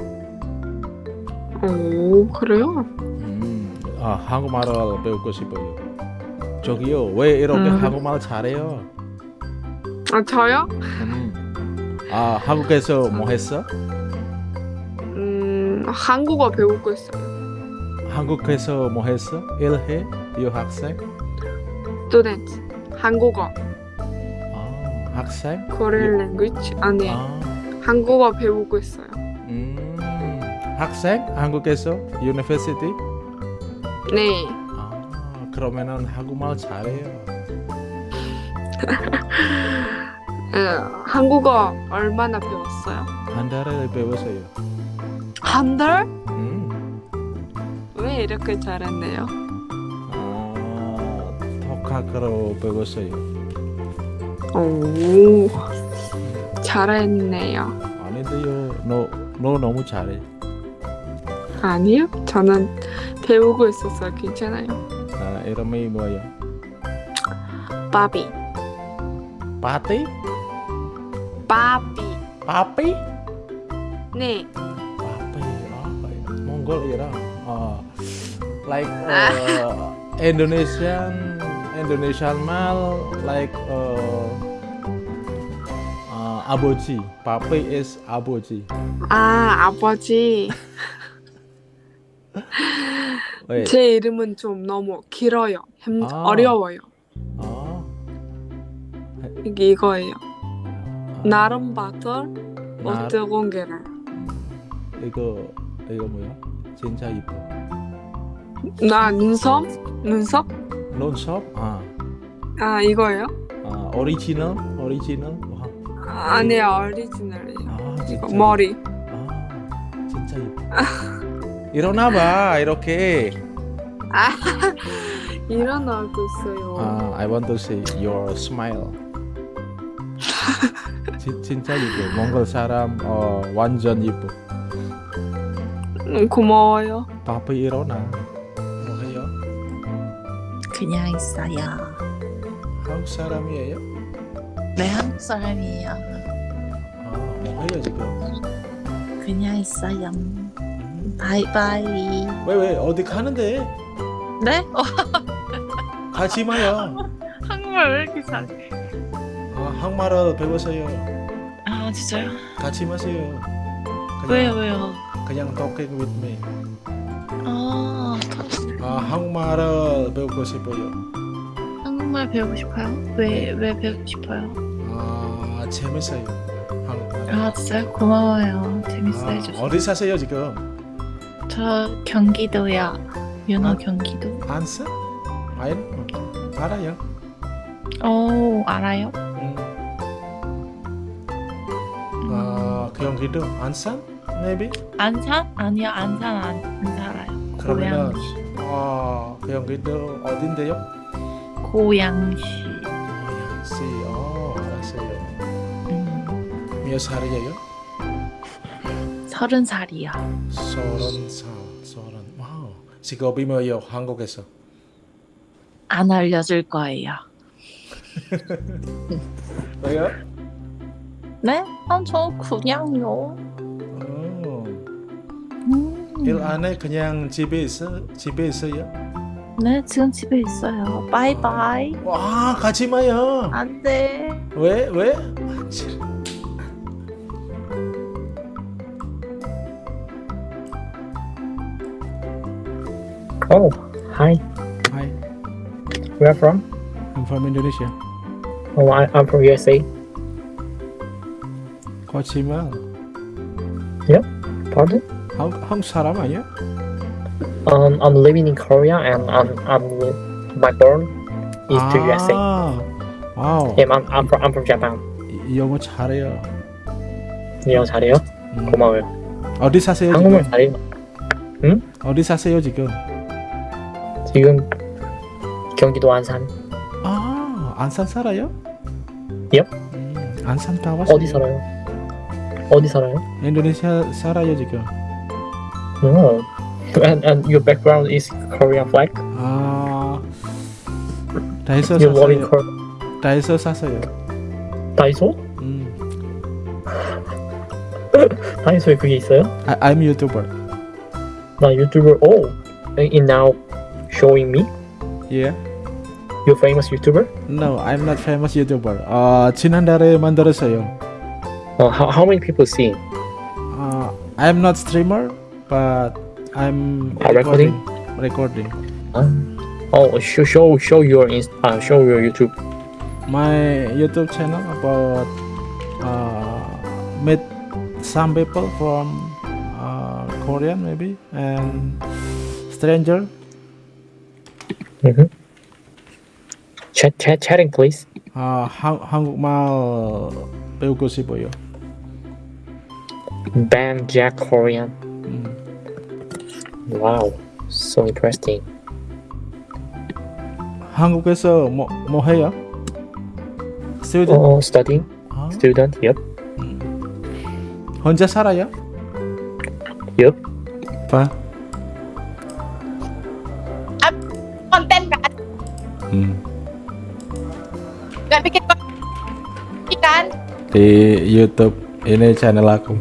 오, 그래요?
음, 아 한국말을 배우고 싶어요. 저기요, 왜 이렇게
음.
한국말 잘해요?
아, 저요?
음. 아, 한국에서 뭐 했어?
음, 한국어 배우고 있어요.
한국에서 뭐 했어? 일해? 유학생?
스튜던트. 한국어.
아, 학생?
Korean language. 아니,
아,
한국어 배우고 있어요.
음, 학생? 한국에서 university?
네.
아, 그러면은 한국말 잘해요.
에, (laughs) 한국어 얼마나 배웠어요?
한 달에 배웠어요.
한 달? 이렇게 잘했네요?
아, 독학으로 배웠어요.
오, 잘했네요.
아닌데요, 너, 너 너무 잘해.
아니요, 저는 배우고 있어서 괜찮아요.
아, 이름이 뭐예요?
바비,
파티?
바비.
파피?
네,
몽골이랑 아, like uh, Indonesian Indonesian mal like uh, uh, aboji. Papi is aboji.
아 아버지.
Wait.
제 이름은 좀 너무 길어요. 힘
아.
어려워요.
아,
이게 이거예요. 나름 바틀
나-
어트 공개를.
이거 이거 뭐야? 진짜 이뻐.
나 눈썹? 눈썹?
론숍? 아,
아 이거예요?
아 오리지널? 오리지널? 와,
아니요 오리지널이에요.
아
이거. 머리.
아, 진짜 이뻐. 일어나봐 이렇게.
아 (laughs) 일어나고 있어요.
아, I want to see your smile. (laughs) 진, 진짜 이뻐. 몽골 사람 어, 완전.
음, 고마워요.
tapi 일어나.
그냥 있어요.
한국 사람이에요?
네, 한국 사람이에요.
아, 뭐 해요 지금?
그냥 있어요. 바이바이.
왜왜 어디 가는데?
네? 어,
가지 마요.
한국말 왜 이렇게 잘해?
아, 한국말을 배우세요.
아, 진짜요?
가지 마세요.
왜요, 왜요?
그냥 talking with me.
아,
아, 한국말을 배우고 싶어요.
한국말 배우고 싶어요? 왜, 왜 배우고 싶어요?
아, 재밌어요. 한국말.
아, 진짜요? 고마워요. 재밌어
아. 어디 사세요 지금?
저 경기도야. 윤호
아.
경기도.
안산? 아니, 알아요.
오, 알아요?
음. 아, 경기도 안산? Maybe?
안산? 아니요, 안산 안, 안 살아요.
그러면 아, 경기도 어딘데요?
고양시.
고양시. 어, 알았어요.
음,
몇 살이에요?
서른 살이요.
서른 살. 서른. 와우. 직업이 뭐예요? 한국에서.
안 알려줄 거예요. (laughs)
왜요?
네? 아, 저 그냥요.
어,
음.
일 안에 그냥 집에 있어? 집에 있어요?
네, 지금 집에 있어요. 바이바이.
와, 가지 마요.
안 돼.
왜? 왜?
Oh, hi.
Hi,
Where from?
I'm from Indonesia.
Oh, I, I'm from USA.
거짓말.
Pardon?
한국, 한국 사람 아니야?
Um, I'm living in Korea and I'm, I'm my born is to USA.
아, 와우.
Yeah, I'm, I'm from I'm from Japan.
이- 영어 잘해요.
영어 잘해요?
음.
고마워요.
어디 사세요
한국말
지금?
잘해요.
어디 사세요 지금?
지금 경기도 안산.
아, 안산 살아요?
Yep.
음, 안산 가봤어요.
어디 살아요? 어디 살아요?
인도네시아 살아요 지금.
Oh. And, and your background is Korean flag?
아, 다이소
You live in
사세요.
Korea?
다이소 사세요.
다이소?
음,
다이소에 그게 있어요?
I, I'm YouTuber.
나 유튜버. Oh, in now showing me.
Yeah.
You famous YouTuber?
No, I'm not famous YouTuber. 아, 지난달에 만들었어요.
Uh, how, how many people see?
아, I'm not streamer, but I'm
Ah, recording?
Recording.
Oh, show show show your inst- uh, show your YouTube.
My YouTube channel about uh, meet some people from uh, Korean maybe and stranger.
Mm-hmm. Chat chat chatting please.
아, 한, 한국말 배우고 싶어요.
Ban Jack Korean.
음.
Wow, so interesting.
한국에서 뭐, 뭐 해요? student?
Oh, studying
아,
student. Yep.
혼자 살아요?
Yep.
봐.
konten kan
음.
nggak bikin konten kan
Di YouTube ini channel aku.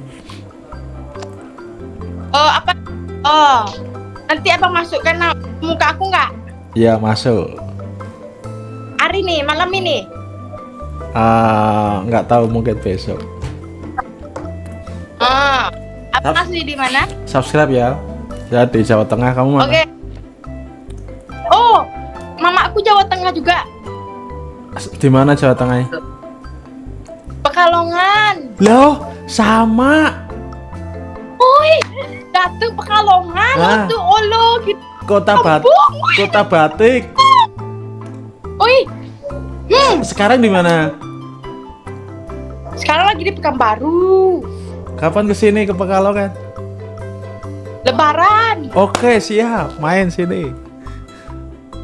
Nanti abang masukkan na- muka aku nggak
Ya masuk.
hari nih malam ini
Ah, nggak tahu mungkin besok.
oh abang
Tap-
asli di mana
Subscribe ya. Ya di Jawa Tengah kamu mana?
oke oh mama aku Jawa Tengah juga
Di mana Jawa Tengah?
Pekalongan
Loh, sama.
Oi, Datu Pekalongan,
Ah.
Datu Olo gitu.
Kota Bat Kota Batik.
Oi, hmm,
Sekarang di mana?
sekarang lagi di Pekanbaru.
Kapan ke sini ke Pekalongan?
Lebaran.
Oke, siap. Main sini.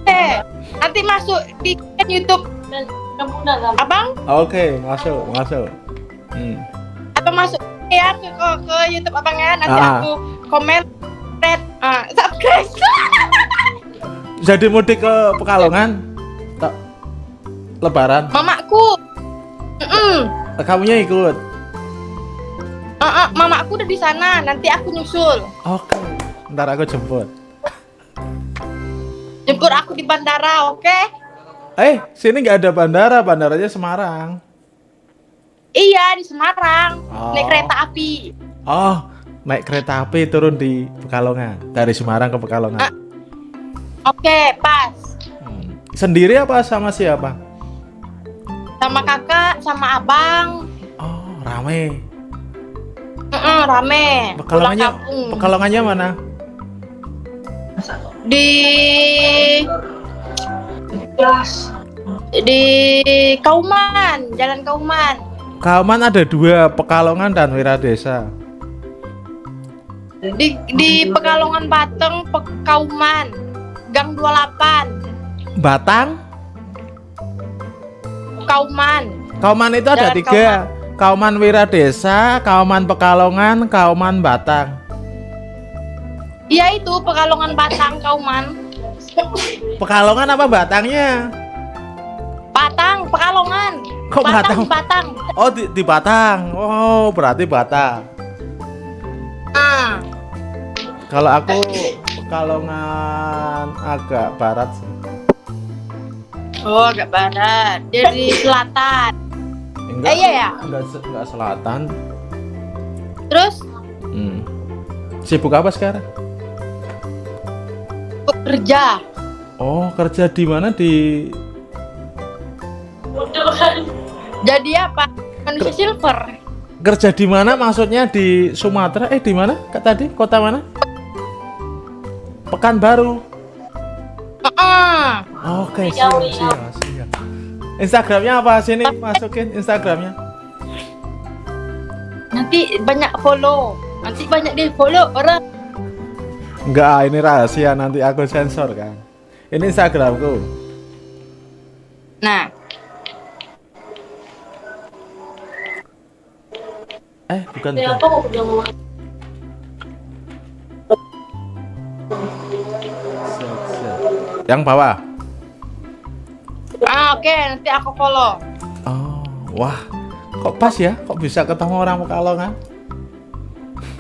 Eh, Nanti masuk di YouTube Abang
Oke, masuk, masuk. Hmm.
atau masuk ya ke, ke, ke YouTube Abang ya. Nanti
Ah.
aku komen red ah, subscribe. (laughs)
Jadi mudik ke Pekalongan? Tak lebaran.
Mamaku. Mm-mm.
Kamunya ikut.
Ah, ah, mamaku udah di sana. Nanti aku nyusul.
Oke. Ntar aku jemput.
Jemput aku di bandara, oke?
Eh, sini nggak ada bandara, bandaranya Semarang.
Iya di Semarang.
Oh.
Naik kereta api.
Oh, naik kereta api turun di Pekalongan dari Semarang ke Pekalongan.
Oke, pas.
Sendiri apa sama siapa?
Sama kakak, sama abang.
Rame.
Mm-mm, rame. Pulang
Pekalongannya. Pekalongannya mana?
Di di Kauman, Jalan Kauman.
Kauman ada dua, Pekalongan dan Wiradesa.
Di di Pekalongan Bateng, Pekauman. Gang 28,
Batang,
Kauman.
Kauman itu ada
Jalan
tiga. Kauman Wiradesa, Kauman Pekalongan, Kauman Batang.
Iya itu Pekalongan Batang, Kauman.
Pekalongan apa Batangnya?
Batang, Pekalongan.
Kok Batang?
di Batang.
Oh di, di Batang. Oh berarti Batang.
Ah,
Kalau aku Pekalongan agak barat sih.
oh agak barat. Dari (laughs) selatan.
Enggak,
Eh, iya ya?
Enggak, enggak selatan.
Terus
Hmm. Sibuk apa sekarang?
kerja.
Oh kerja di mana di?
Jadi apa? Manusia silver.
Kerja di mana? Maksudnya di Sumatera? Eh di mana? Kak tadi kota mana? Pekanbaru.
Ah,
Oke siap siap siap. Instagramnya apa sini? Masukin Instagramnya.
nanti banyak follow. Nanti banyak di follow orang.
Enggak, ini rahasia nanti aku sensor kan. Ini Instagramku.
Nah,
Eh bukan. bukan. Siap, siap. Yang bawah.
ah oke nanti aku follow.
Wah, kok pas ya? Kok bisa ketemu orang Pekalongan?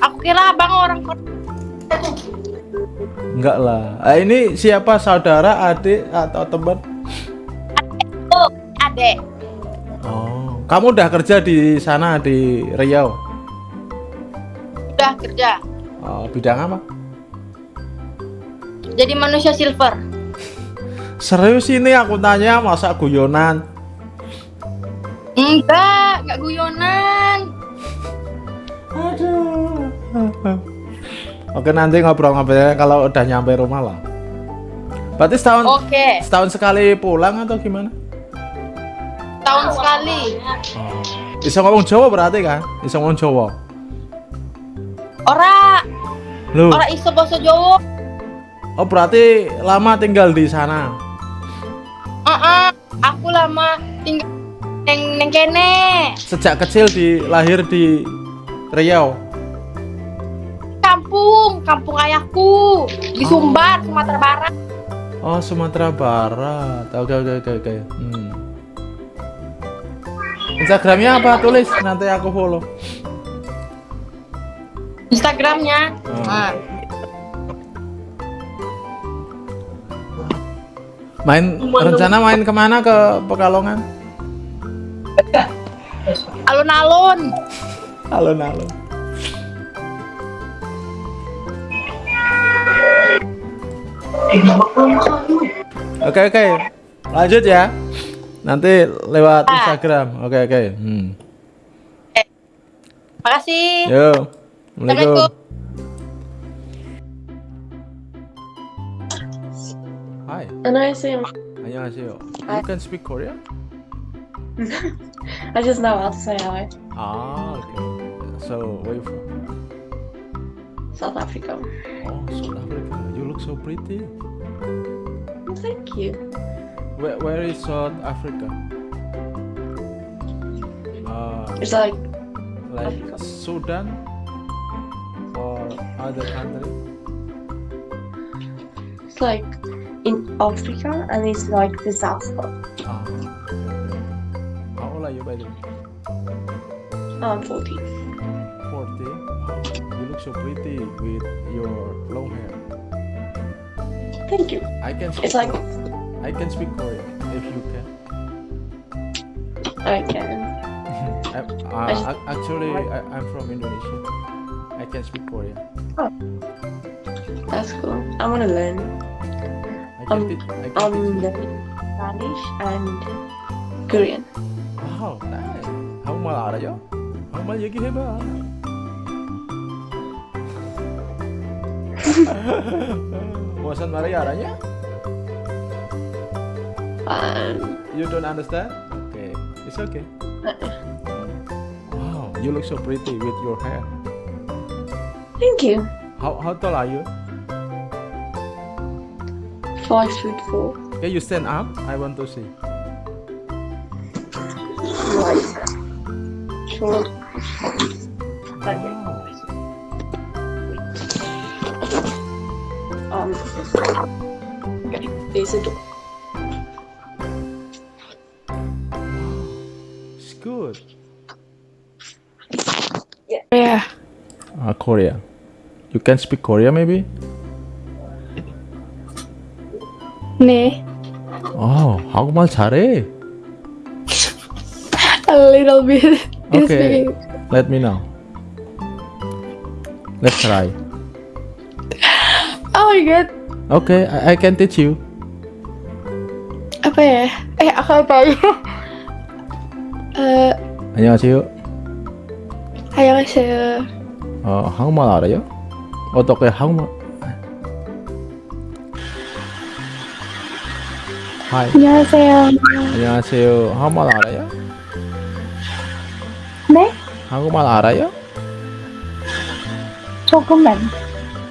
Aku kira abang orang.
Enggak lah. Eh, ini siapa saudara, adik atau teman?
Oh, adek.
Kamu udah kerja di sana di Riau?
Udah kerja.
Oh, bidang apa?
Jadi manusia silver.
Serius ini aku tanya masa guyonan?
Enggak, enggak guyonan.
Aduh. Oke nanti ngobrol-ngobrolnya kalau udah nyampe rumah lah. Berarti setahun
Oke.
setahun sekali pulang atau gimana?
Tahun sekali.
Bisa ngomong Jawa berarti kan? Bisa ngomong Jawa.
Ora,
Loh,
ora iso basa Jawa.
oh berarti lama tinggal di sana.
Heeh, aku lama tinggal neng neng kene.
Sejak kecil di lahir di Riau.
Kampung, kampung ayahku di Sumbar, Sumatera Barat.
Oh Sumatera Barat. Oke oke oke oke. Hmm. Instagramnya apa? Tulis nanti aku follow.
Instagramnya. Nah,
Main rencana main ke mana ke Pekalongan?
alun-alun.
Alun-alun. Oke oke. Lanjut ya. Nanti lewat Instagram. Oke oke. Hmm.
Makasih.
Yo. Assalamualaikum. Hi.
안녕하세요.
안녕하세요. You can speak Korean? (laughs)
I just know how to say hi.
Ah, okay. So, where you from?
South Africa.
Oh, South Africa. You look so pretty.
Thank you.
Where, where is South Africa? Uh,
It's like
like Sudan or other country?
it's like in Africa and it's like the south.
Ah, okay, okay. How old are you by the way?
Um, 40.
40. You look so pretty with your long hair.
Thank you.
I can
It's like
I can speak Korean if you can.
I can. (laughs)
I, uh, ac- actually, I, I'm from Indonesia. I can speak Korean.
That's cool. I want to learn.
I can
Um,
teach. I can
I'm
teach you.
learning Spanish and Korean.
와우, 나이스. 한국말 알아요? 한국말 얘기해봐. 무슨 말이 알아냐?
Um,
You don't understand? Okay, it's okay. Wow, you look so pretty with your hair.
thank you.
How how tall are you?
Five foot four.
Can you stand up? I want to see.
Like short. Um. Okay. There's a door.
Korea. You can speak Korea maybe?
네.
어, 한국말 잘해.
A little bit. Just
Okay,
speaking.
let me know. Let's try.
Oh my god.
Okay, I, I can teach you.
Apa ya? Eh, aku apa ya? (laughs) Eh,
안녕하세요.
안녕하세요.
어, 한국말 알아요? 어떻게 한국말? 하이.
안녕하세요.
안녕하세요. 한국말 알아요?
네?
한국말 알아요?
조금만.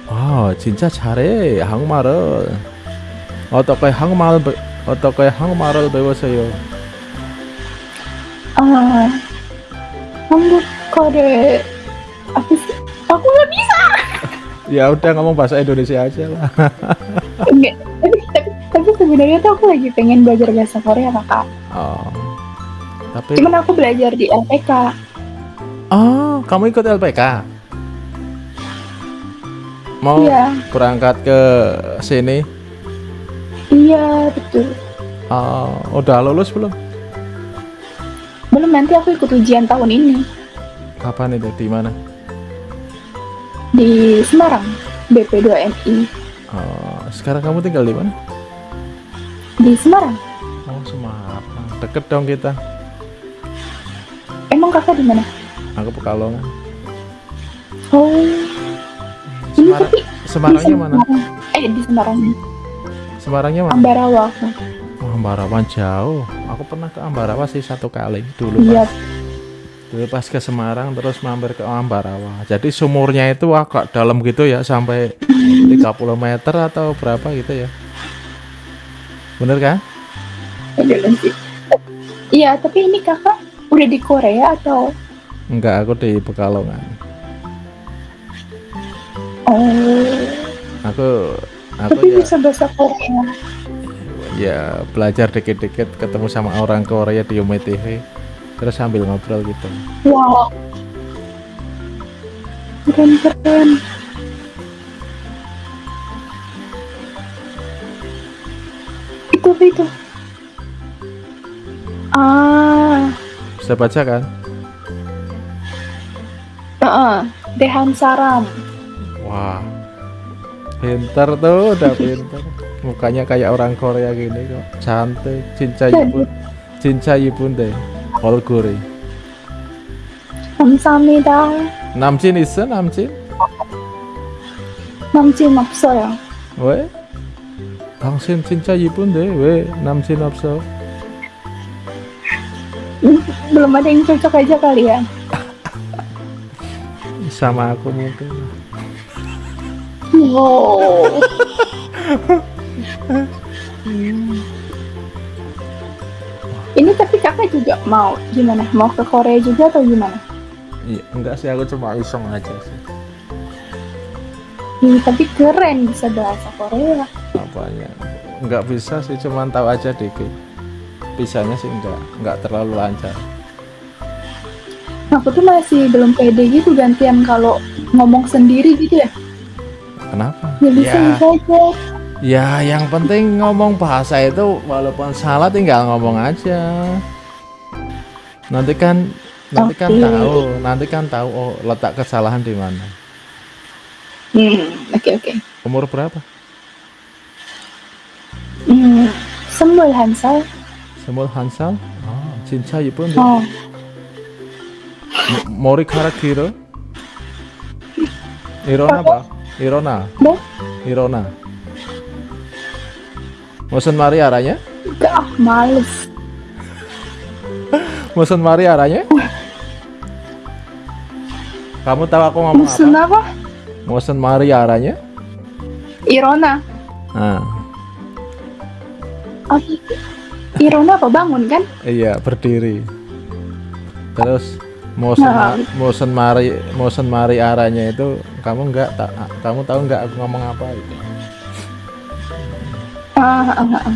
아, 진짜 잘해. 한국말을. 어떻게 한국말을 배, 어떻게 한국말을 배웠어요?
Ah, 한국 거를
Ya udah ngomong bahasa Indonesia aja lah.
Enggak. Tapi, tapi, tapi sebenarnya tuh aku lagi pengen belajar bahasa Korea kakak.
Oh. Tapi
Cuman aku belajar di LPK.
Oh, kamu ikut LPK? Mau
Iya.
berangkat ke sini?
Iya betul.
Oh, udah lulus belum?
Belum nanti aku ikut ujian tahun ini
Kapan itu? Di mana?
Di Semarang BP2MI
Oh, sekarang kamu tinggal di mana?
di Semarang.
Oh, Semarang. Deket dong kita.
Emang kakak di mana?
Aku Pekalongan.
Oh. Ini
Semarang,
tapi
Semarangnya mana?
Eh di Semarang.
Semarangnya mana?
Ambarawa.
Oh, Ambarawa jauh. Aku pernah ke Ambarawa sih satu kali dulu.
Iya.
Pas, dulu pas ke Semarang terus mampir ke Ambarawa. Jadi sumurnya itu agak dalam gitu ya sampai 30 meter atau berapa gitu ya. Bener kan?
Sih. Iya, tapi ini kakak udah di Korea atau?
Enggak, aku di Pekalongan.
Oh.
Aku aku
Tapi
ya
bisa bahasa Korea.
ya belajar dikit-dikit ketemu sama orang Korea di Umi TV terus sambil ngobrol gitu.
Wow. Keren keren. Itu itu? Ah,
Bisa baca kan?
heeh. Dehan Saram.
Wah. Pinter tuh, udah pinter. Mukanya kayak orang Korea gini kok. Cantik, cinca yibun. Cinca yibun deh. 얼굴이.
감사합니다.
남친 있어? 남친?
남친 없어요.
왜? 당신 진짜 이쁜데 왜 남친 없어?
Belum ada yang cocok aja kali ya. (laughs)
Sama aku mungkin.
Wow. (laughs) Ini tapi kakak juga mau gimana? Mau ke Korea juga atau gimana?
Iya, enggak sih aku cuma iseng aja sih.
Ih, tapi keren bisa bahasa Korea.
Apanya? Enggak bisa sih, cuman tahu aja dikit. Bisanya sih enggak, enggak terlalu lancar.
Aku tuh masih belum pede gitu gantian kalau ngomong sendiri gitu ya.
Kenapa?
Ya bisa
Ya,
bisa aja.
Ya, yang penting ngomong bahasa itu walaupun salah tinggal ngomong aja. Nanti kan nanti kan
okay.
tahu, nanti kan tahu oh letak kesalahan di mana.
Hmm, oke okay, oke. Okay.
Umur berapa?
Hmm, semul Hansal.
Semul Hansal? Ah,
oh, cinta
pun. Oh. Mori karakiro? Irona apa? Irona. Irona. Mosen mari
arahnya? Gak males. (laughs)
Mosen mari arahnya? Kamu tahu aku ngomong
Mosen
apa?
apa?
Mosen mari arahnya?
Irona.
Ah.
Oh, Irona apa bangun kan?
Iya, berdiri. Terus Mosen
nah.
Mosen mari Mosen mari arahnya itu kamu enggak ta kamu tahu enggak aku ngomong apa itu?
Ah, (laughs) ah, ah, ah.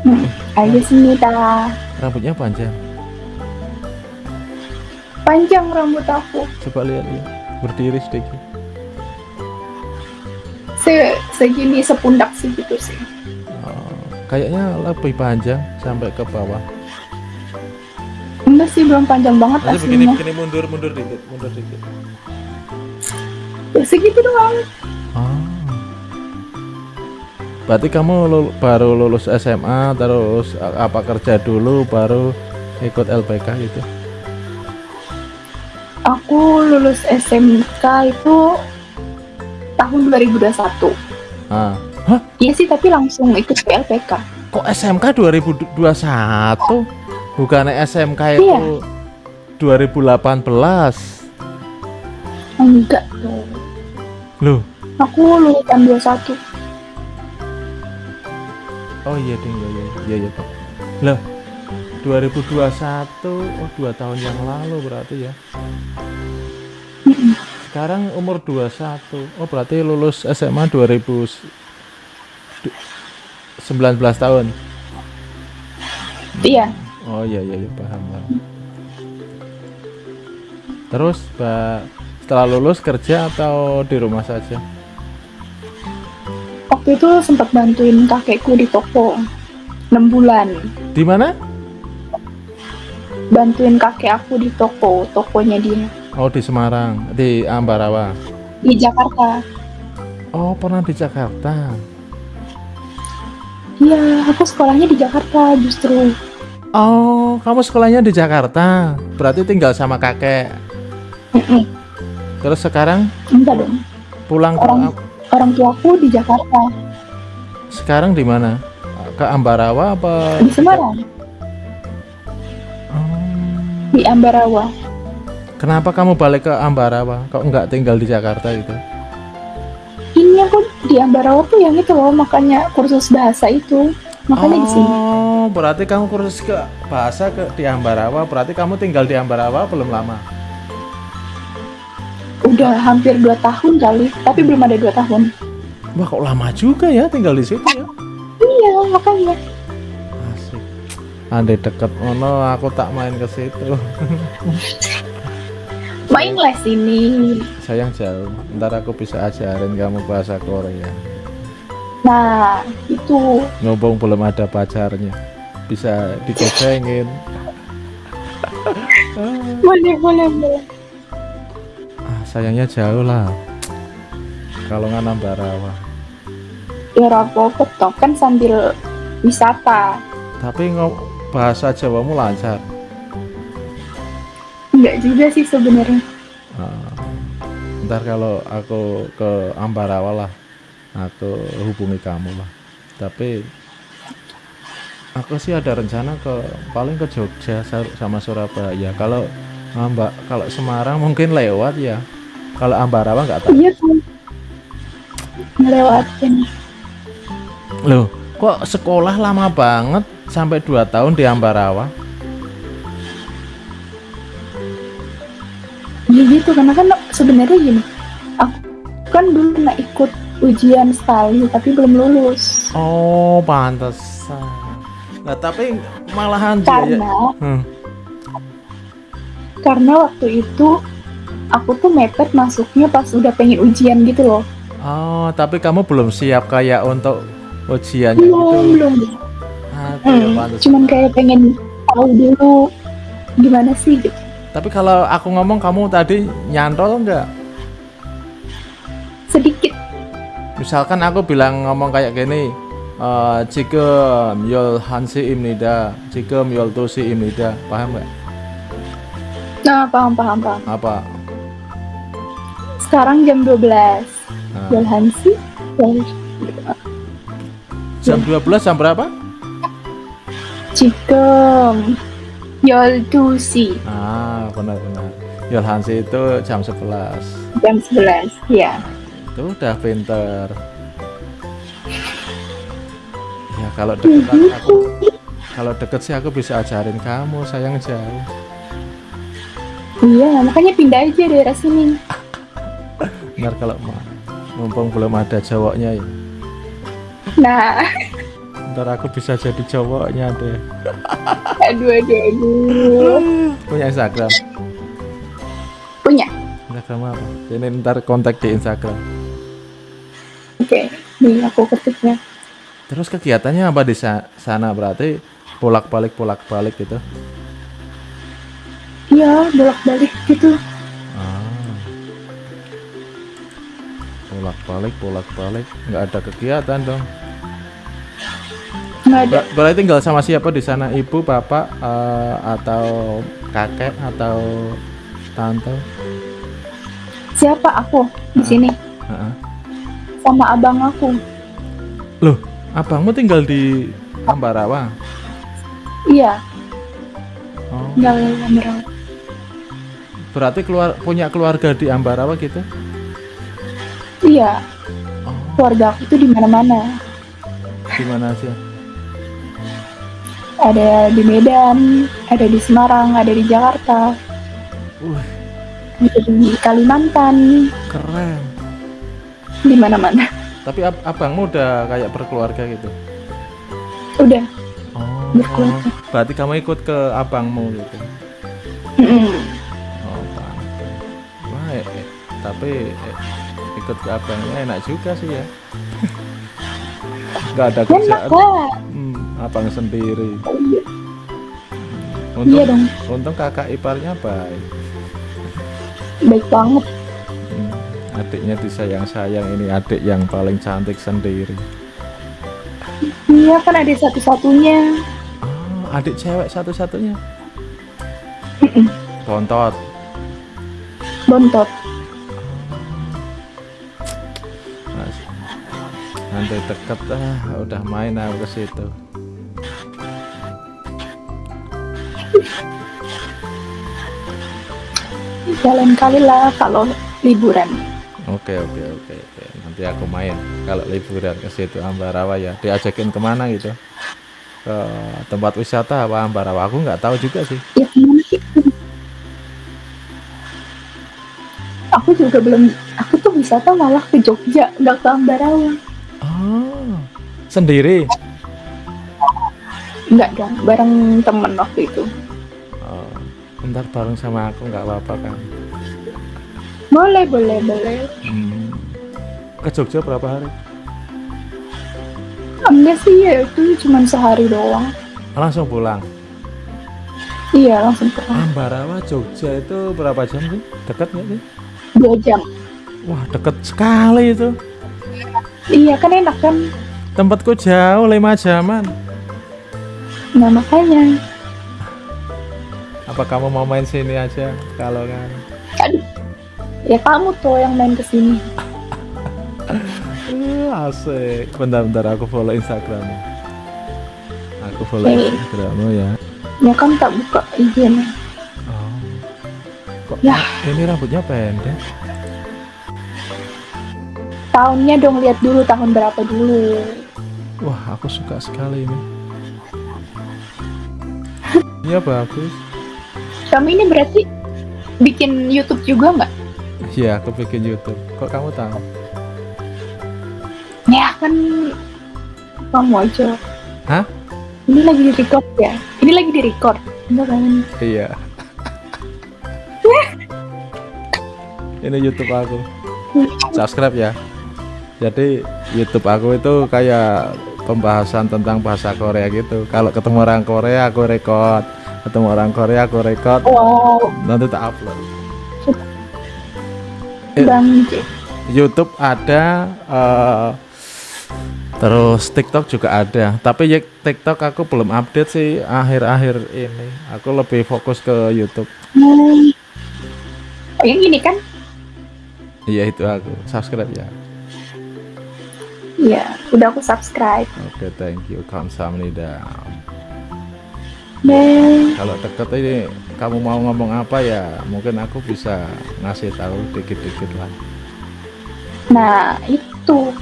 Hmm, 알겠습니다.
Rambutnya panjang.
Panjang rambut aku.
Coba lihat lihat. Berdiri sedikit.
Se segini sepundak segitu sih.
Oh, kayaknya lebih panjang sampai ke bawah.
Enggak sih belum panjang banget
Nanti begini
aslinya.
begini mundur mundur dikit mundur dikit.
Ya, segitu doang.
Ah. Berarti kamu lul- baru lulus SMA terus a- apa kerja dulu baru ikut LPK gitu?
Aku lulus SMK itu tahun 2021.
Ah.
Iya sih tapi langsung ikut ke LPK.
Kok SMK 2021? Bukannya SMK itu
Iya.
2018?
Enggak.
Loh,
Aku lulusan 21.
Oh iya ding, iya iya iya, iya Pak. Loh, 2021, oh dua tahun yang lalu berarti ya. Sekarang umur 21. Oh, berarti lulus SMA 2019 tahun.
Iya.
Oh iya iya, iya paham, paham. Terus, Mbak, setelah lulus kerja atau di rumah saja?
Waktu itu sempat bantuin kakekku di toko 6 bulan.
Di mana?
Bantuin kakek aku di toko, tokonya dia
Oh, di Semarang, di Ambarawa.
di Jakarta.
Oh, pernah di Jakarta.
Iya, aku sekolahnya di Jakarta justru.
Oh, kamu sekolahnya di Jakarta. Berarti tinggal sama kakek. Terus sekarang
Enggak dong.
pulang ke
Orang tuaku di Jakarta,
sekarang di mana? Ke Ambarawa apa?
di Semarang, di Ambarawa.
Kenapa kamu balik ke Ambarawa? Kok nggak tinggal di Jakarta gitu?
Ini aku di Ambarawa tuh yang itu loh, makanya kursus bahasa itu. Makanya di sini.
Oh, berarti kamu kursus ke bahasa ke di Ambarawa. Berarti kamu tinggal di Ambarawa belum lama.
Udah hampir 2 tahun kali, tapi belum ada 2 tahun.
Wah, kok lama juga ya tinggal di situ ya?
Iya, makanya.
Asik. Andai deket ono aku tak main ke situ. (laughs)
Main les ini.
Sayang jauh. Ntar aku bisa ajarin kamu bahasa Korea.
Nah, itu.
Ngomong belum ada pacarnya. Bisa digocengin. (laughs)
Boleh, boleh, boleh.
Sayangnya jauh lah. Kalau nggak Ambarawa.
Ya rapopo toh kan sambil wisata.
Tapi ngom bahasa Jawamu lancar.
Enggak juga sih sebenarnya.
Ah, ntar kalau aku ke Ambarawa lah, aku hubungi kamu lah. Tapi aku sih ada rencana ke paling ke Jogja sa- sama Surabaya. Kalau Mbak, kalau Semarang mungkin lewat ya. Kalau Ambarawa nggak tahu.
Iya kan. Ngelewatin.
Loh, kok sekolah lama banget sampai 2 tahun di Ambarawa?
Ya gitu karena kan sebenarnya gini, aku kan dulu pernah ikut ujian sekali tapi belum lulus
Oh, pantesan. Nah, tapi malahan ya.
karena
Hmm.
karena waktu itu aku tuh mepet masuknya pas udah pengen ujian gitu loh.
Oh, tapi kamu belum siap kayak untuk ujian.
belum,
gitu?
Belum,
belum. Ya
hmm, cuman kayak pengen tahu dulu gimana sih gitu.
Tapi kalau aku ngomong kamu tadi nyantol enggak?
Sedikit.
Misalkan aku bilang ngomong kayak gini, eh, jika yol hansi imnida, Cikem yol tosi imnida, paham nggak?
Nah, paham, paham, paham.
Apa?
Sekarang jam 12.
Nah.
Jalan sih.
Jam 12 jam berapa?
Cikem. Yoltusi
Ah, benar-benar. Yolhansi itu jam 11.
jam 11. Ya.
Itu udah pinter. Ya kalau deket aku kalau deket sih aku bisa ajarin kamu, sayang jauh.
Iya, makanya pindah aja daerah sini.
Benar kalau mau mumpung belum ada cowoknya ya.
Nah,
Ntar aku bisa jadi cowoknya deh.
aduh aduh aduh.
Punya Instagram.
Punya.
Instagram apa? Ini ntar kontak di Instagram.
Oke, nih aku ketiknya.
Terus kegiatannya apa di sa- sana berarti bolak-balik bolak-balik gitu.
Iya, bolak-balik gitu.
Bolak-balik bolak-balik nggak ada kegiatan dong.
Nggak ada.
Ber- berarti tinggal sama siapa di sana? Ibu, bapak, eh, atau kakek atau tante?
Siapa aku di sini?
Heeh.
Sama abang aku.
Loh, abangmu tinggal di Ambarawa?
Iya,
Oh,
tinggal merawat.
berarti keluar punya keluarga di Ambarawa gitu?
Iya. Keluarga aku tuh di mana-mana.
Di mana aja?
Ada di Medan, ada di Semarang, ada di Jakarta, ada di Kalimantan,
keren.
di mana-mana.
Tapi ab- abangmu udah kayak berkeluarga gitu?
Udah.
Oh,
Berkeluarga.
berarti kamu ikut ke abangmu gitu?
Mm-mm.
Oh, pantes. Wah, eh, eh, tapi eh, ikut ke abangnya enak juga sih ya. Gak ada (laughs) kerjaan. Hmm, abang sendiri.
Iya.
Untung,
Iya dong.
untung kakak iparnya baik.
Baik banget.
Hmm, adiknya disayang-sayang ini adik yang paling cantik sendiri.
Iya kan ada satu-satunya.
Oh, adik cewek satu-satunya. Bontot.
Bontot.
Nanti deket ah, udah main aku ke situ.
Jalan kali lah kalau liburan.
Oke oke oke. Nanti aku main kalau liburan ke situ Ambarawa ya. Diajakin ke mana gitu? Ke tempat wisata apa Ambarawa? Aku nggak tahu juga sih.
Ya? Aku juga belum. Aku tuh wisata malah ke Jogja, nggak ke Ambarawa.
Oh, sendiri.
Nggak dong, bareng temen waktu itu.
Oh, ntar bareng sama aku nggak apa-apa kan?
Boleh, boleh, boleh.
Hmm. Ke Jogja berapa hari?
Enggak sih ya itu cuma sehari doang.
Langsung pulang.
Iya langsung pulang.
Ambarawa Jogja itu berapa jam sih? Dekat nggak sih?
Dua jam.
Wah deket sekali itu.
Iya kan enak kan?
Tempatku jauh lima jaman.
Nah makanya.
Apa kamu mau main sini aja? Kalau kan.
Aduh. Ya kamu tuh yang main ke sini.
Eh, (laughs) asik. Bentar-bentar aku follow Instagrammu. Aku follow
Oke.
Instagrammu ya.
Ya kan tak buka IG-nya.
Kok
Ya.
ini rambutnya pendek?
Tahunnya dong lihat dulu tahun berapa dulu.
Wah, aku suka sekali ini. Iya bagus.
Kamu ini berarti bikin YouTube juga nggak?
Iya, aku bikin YouTube. Kok kamu tahu?
Ya kan kamu aja.
Hah?
Ini lagi di record ya? Ini lagi di record. Enggak kan?
Iya. ini YouTube aku. Subscribe ya. Jadi YouTube aku itu kayak pembahasan tentang bahasa Korea gitu. Kalau ketemu orang Korea aku record, ketemu orang Korea aku record,
Wow,
nanti tak upload. (laughs)
Bang
YouTube ada, eh, terus TikTok juga ada. Tapi ya TikTok aku belum update sih akhir-akhir ini. Aku lebih fokus ke YouTube.
Hmm. Oh, yang ini kan?
Iya itu aku subscribe ya.
Iya, udah aku subscribe.
Oke, thank you. Kamsahamnida.
Dan
Kalau deket ini kamu mau ngomong apa ya? Mungkin aku bisa ngasih tahu dikit-dikit lah.
nah itu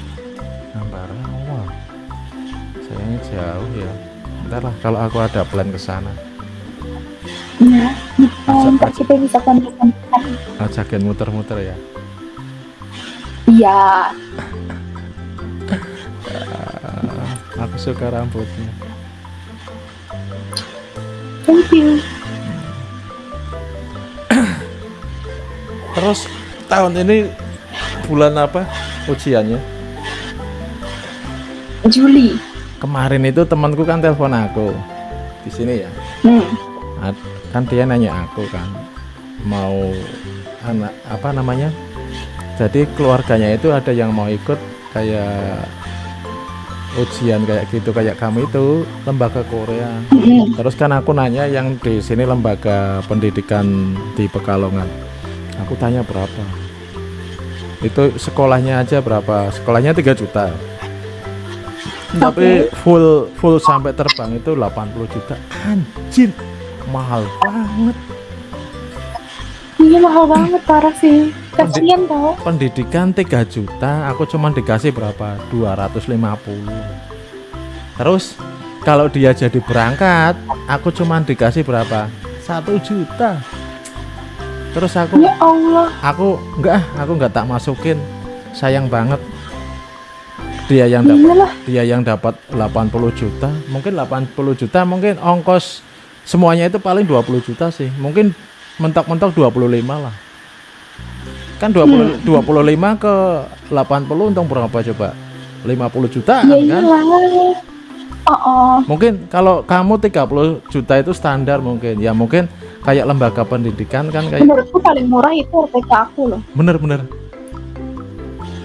Gambar awal. Sayangnya jauh ya. Ntar lah kalau aku ada plan ke sana.
nah, ntar kita bisa kontak
Ajakin muter-muter ya.
Iya, (laughs)
suka rambutnya.
thank you.
Terus tahun ini bulan apa ujiannya?
Juli.
Kemarin itu temanku kan telepon aku di sini ya.
Hmm.
Kan dia nanya aku kan mau anak apa namanya jadi keluarganya itu ada yang mau ikut kayak ujian kayak gitu kayak kamu itu lembaga Korea. Terus kan aku nanya yang di sini lembaga pendidikan di Pekalongan. Aku tanya berapa? Itu sekolahnya aja berapa? Sekolahnya 3 juta. Tapi full full sampai terbang itu 80 juta. Anjir mahal banget
Iya mahal banget parah sih. Kasian tau.
pendidikan 3 juta aku cuman dikasih berapa? 250 terus kalau dia jadi berangkat aku cuman dikasih berapa? Satu juta. Terus aku
Ya Allah.
aku enggak aku enggak tak masukin. Sayang banget. Dia yang dapat dia yang dapat 80 juta. Mungkin 80 juta mungkin ongkos semuanya itu paling 20 juta sih. Mungkin mentok-mentok 25 lah kan 20 25 ke 80 untung berapa coba 50 juta
Ya
kan
iyalah. Oh, oh.
mungkin kalau kamu 30 juta itu standar mungkin ya mungkin kayak lembaga pendidikan kan kayak
Menurutku paling murah itu RPK aku loh.
bener-bener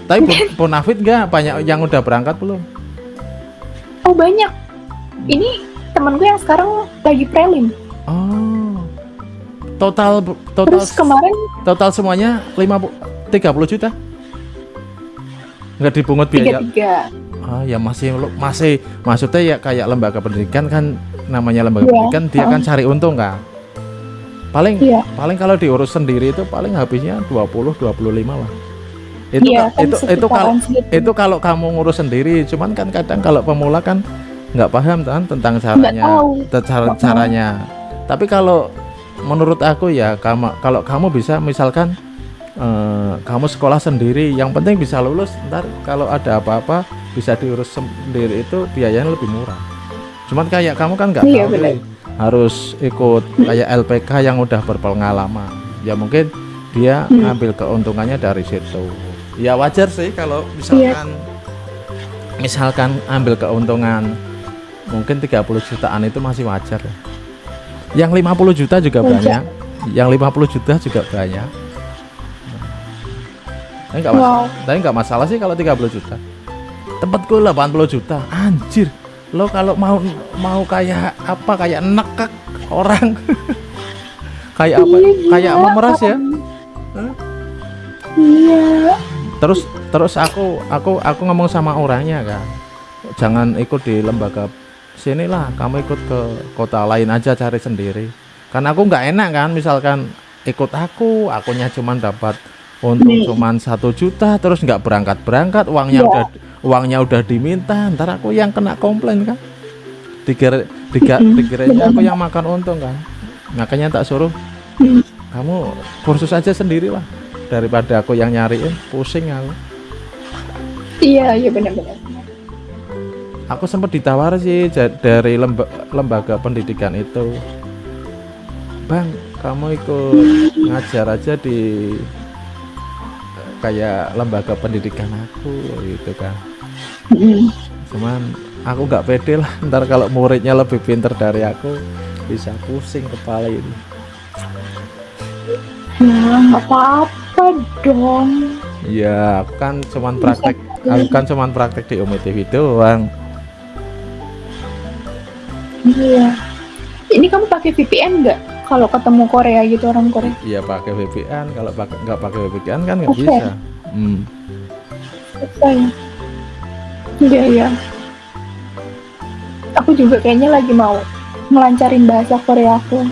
tapi Ponafit (laughs) enggak banyak yang udah berangkat belum
Oh banyak. Ini temen gue yang sekarang lagi prelim.
oh total total
Terus kemarin?
total semuanya 50 30 juta? Nggak dipungut biaya.
Tiga-tiga.
Ah ya masih masih maksudnya ya kayak lembaga pendidikan kan namanya lembaga
Iya,
pendidikan dia kan
ah.
cari untung kan paling
Iya.
paling kalau diurus sendiri itu paling habisnya 20 25 lah. Itu ka-
kan
itu itu kalau itu kalau kamu ngurus sendiri cuman kan kadang kalau pemula kan nggak paham kan tentang caranya cara- caranya. Tapi kalau menurut aku ya kamu kalau kamu bisa misalkan eh, kamu sekolah sendiri yang penting bisa lulus ntar kalau ada apa-apa bisa diurus sendiri itu biayanya lebih murah cuman kayak kamu kan nggak
Iya,
tahu harus ikut kayak LPK yang udah berpengalaman ya mungkin dia
Hmm.
ngambil keuntungannya dari situ ya wajar sih kalau
Iya.
misalkan misalkan ambil keuntungan mungkin 30 jutaan itu masih wajar ya. Yang 50 juta juga banyak. Yang 50 juta juga banyak. Tapi nggak mas-
Wow.
tapi nggak masalah sih kalau 30 juta. Tempatku 80 juta. Anjir. Lo kalau mau mau kayak apa? Kayak nekek orang. (laughs) Kayak apa?
Iya,
kayak
gila,
memeras ya?
Parah. Iya.
terus terus aku aku aku ngomong sama orangnya kan jangan ikut di lembaga sinilah kamu ikut ke kota lain aja cari sendiri karena aku nggak enak kan misalkan ikut aku akunya cuman dapat untung
Nih.
cuman satu juta terus nggak berangkat berangkat uangnya
Iya.
udah uangnya udah diminta ntar aku yang kena komplain kan diga,
Mm-mm,
dikiranya aku yang makan untung kan makanya tak suruh
Hmm.
kamu kursus aja sendiri lah daripada aku yang nyariin pusing aku
Iya, iya benar-benar.
Aku sempat ditawar sih dari lemba- lembaga pendidikan itu. Bang kamu ikut ngajar aja di kayak lembaga pendidikan aku gitu kan. Cuman aku nggak pede lah (laughs) ntar kalau muridnya lebih pinter dari aku bisa pusing kepala ini.
Nah, apa-apa dong.
ya aku kan cuman praktek aku kan cuman praktek di Umi TV doang
Iya. Ini kamu pakai VPN nggak? Kalau ketemu Korea gitu orang Korea.
iya pakai VPN kalau pakai nggak pakai VPN kan nggak
Oke.
bisa hmm.
Bisa ya. Iya iya. Aku juga kayaknya lagi mau ngelancarin bahasa Korea aku.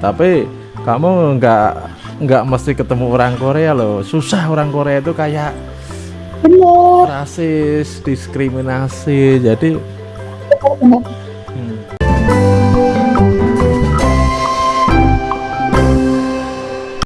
tapi kamu nggak nggak mesti ketemu orang Korea loh susah orang Korea itu kayak
Bener.
rasis diskriminasi jadi
Bener.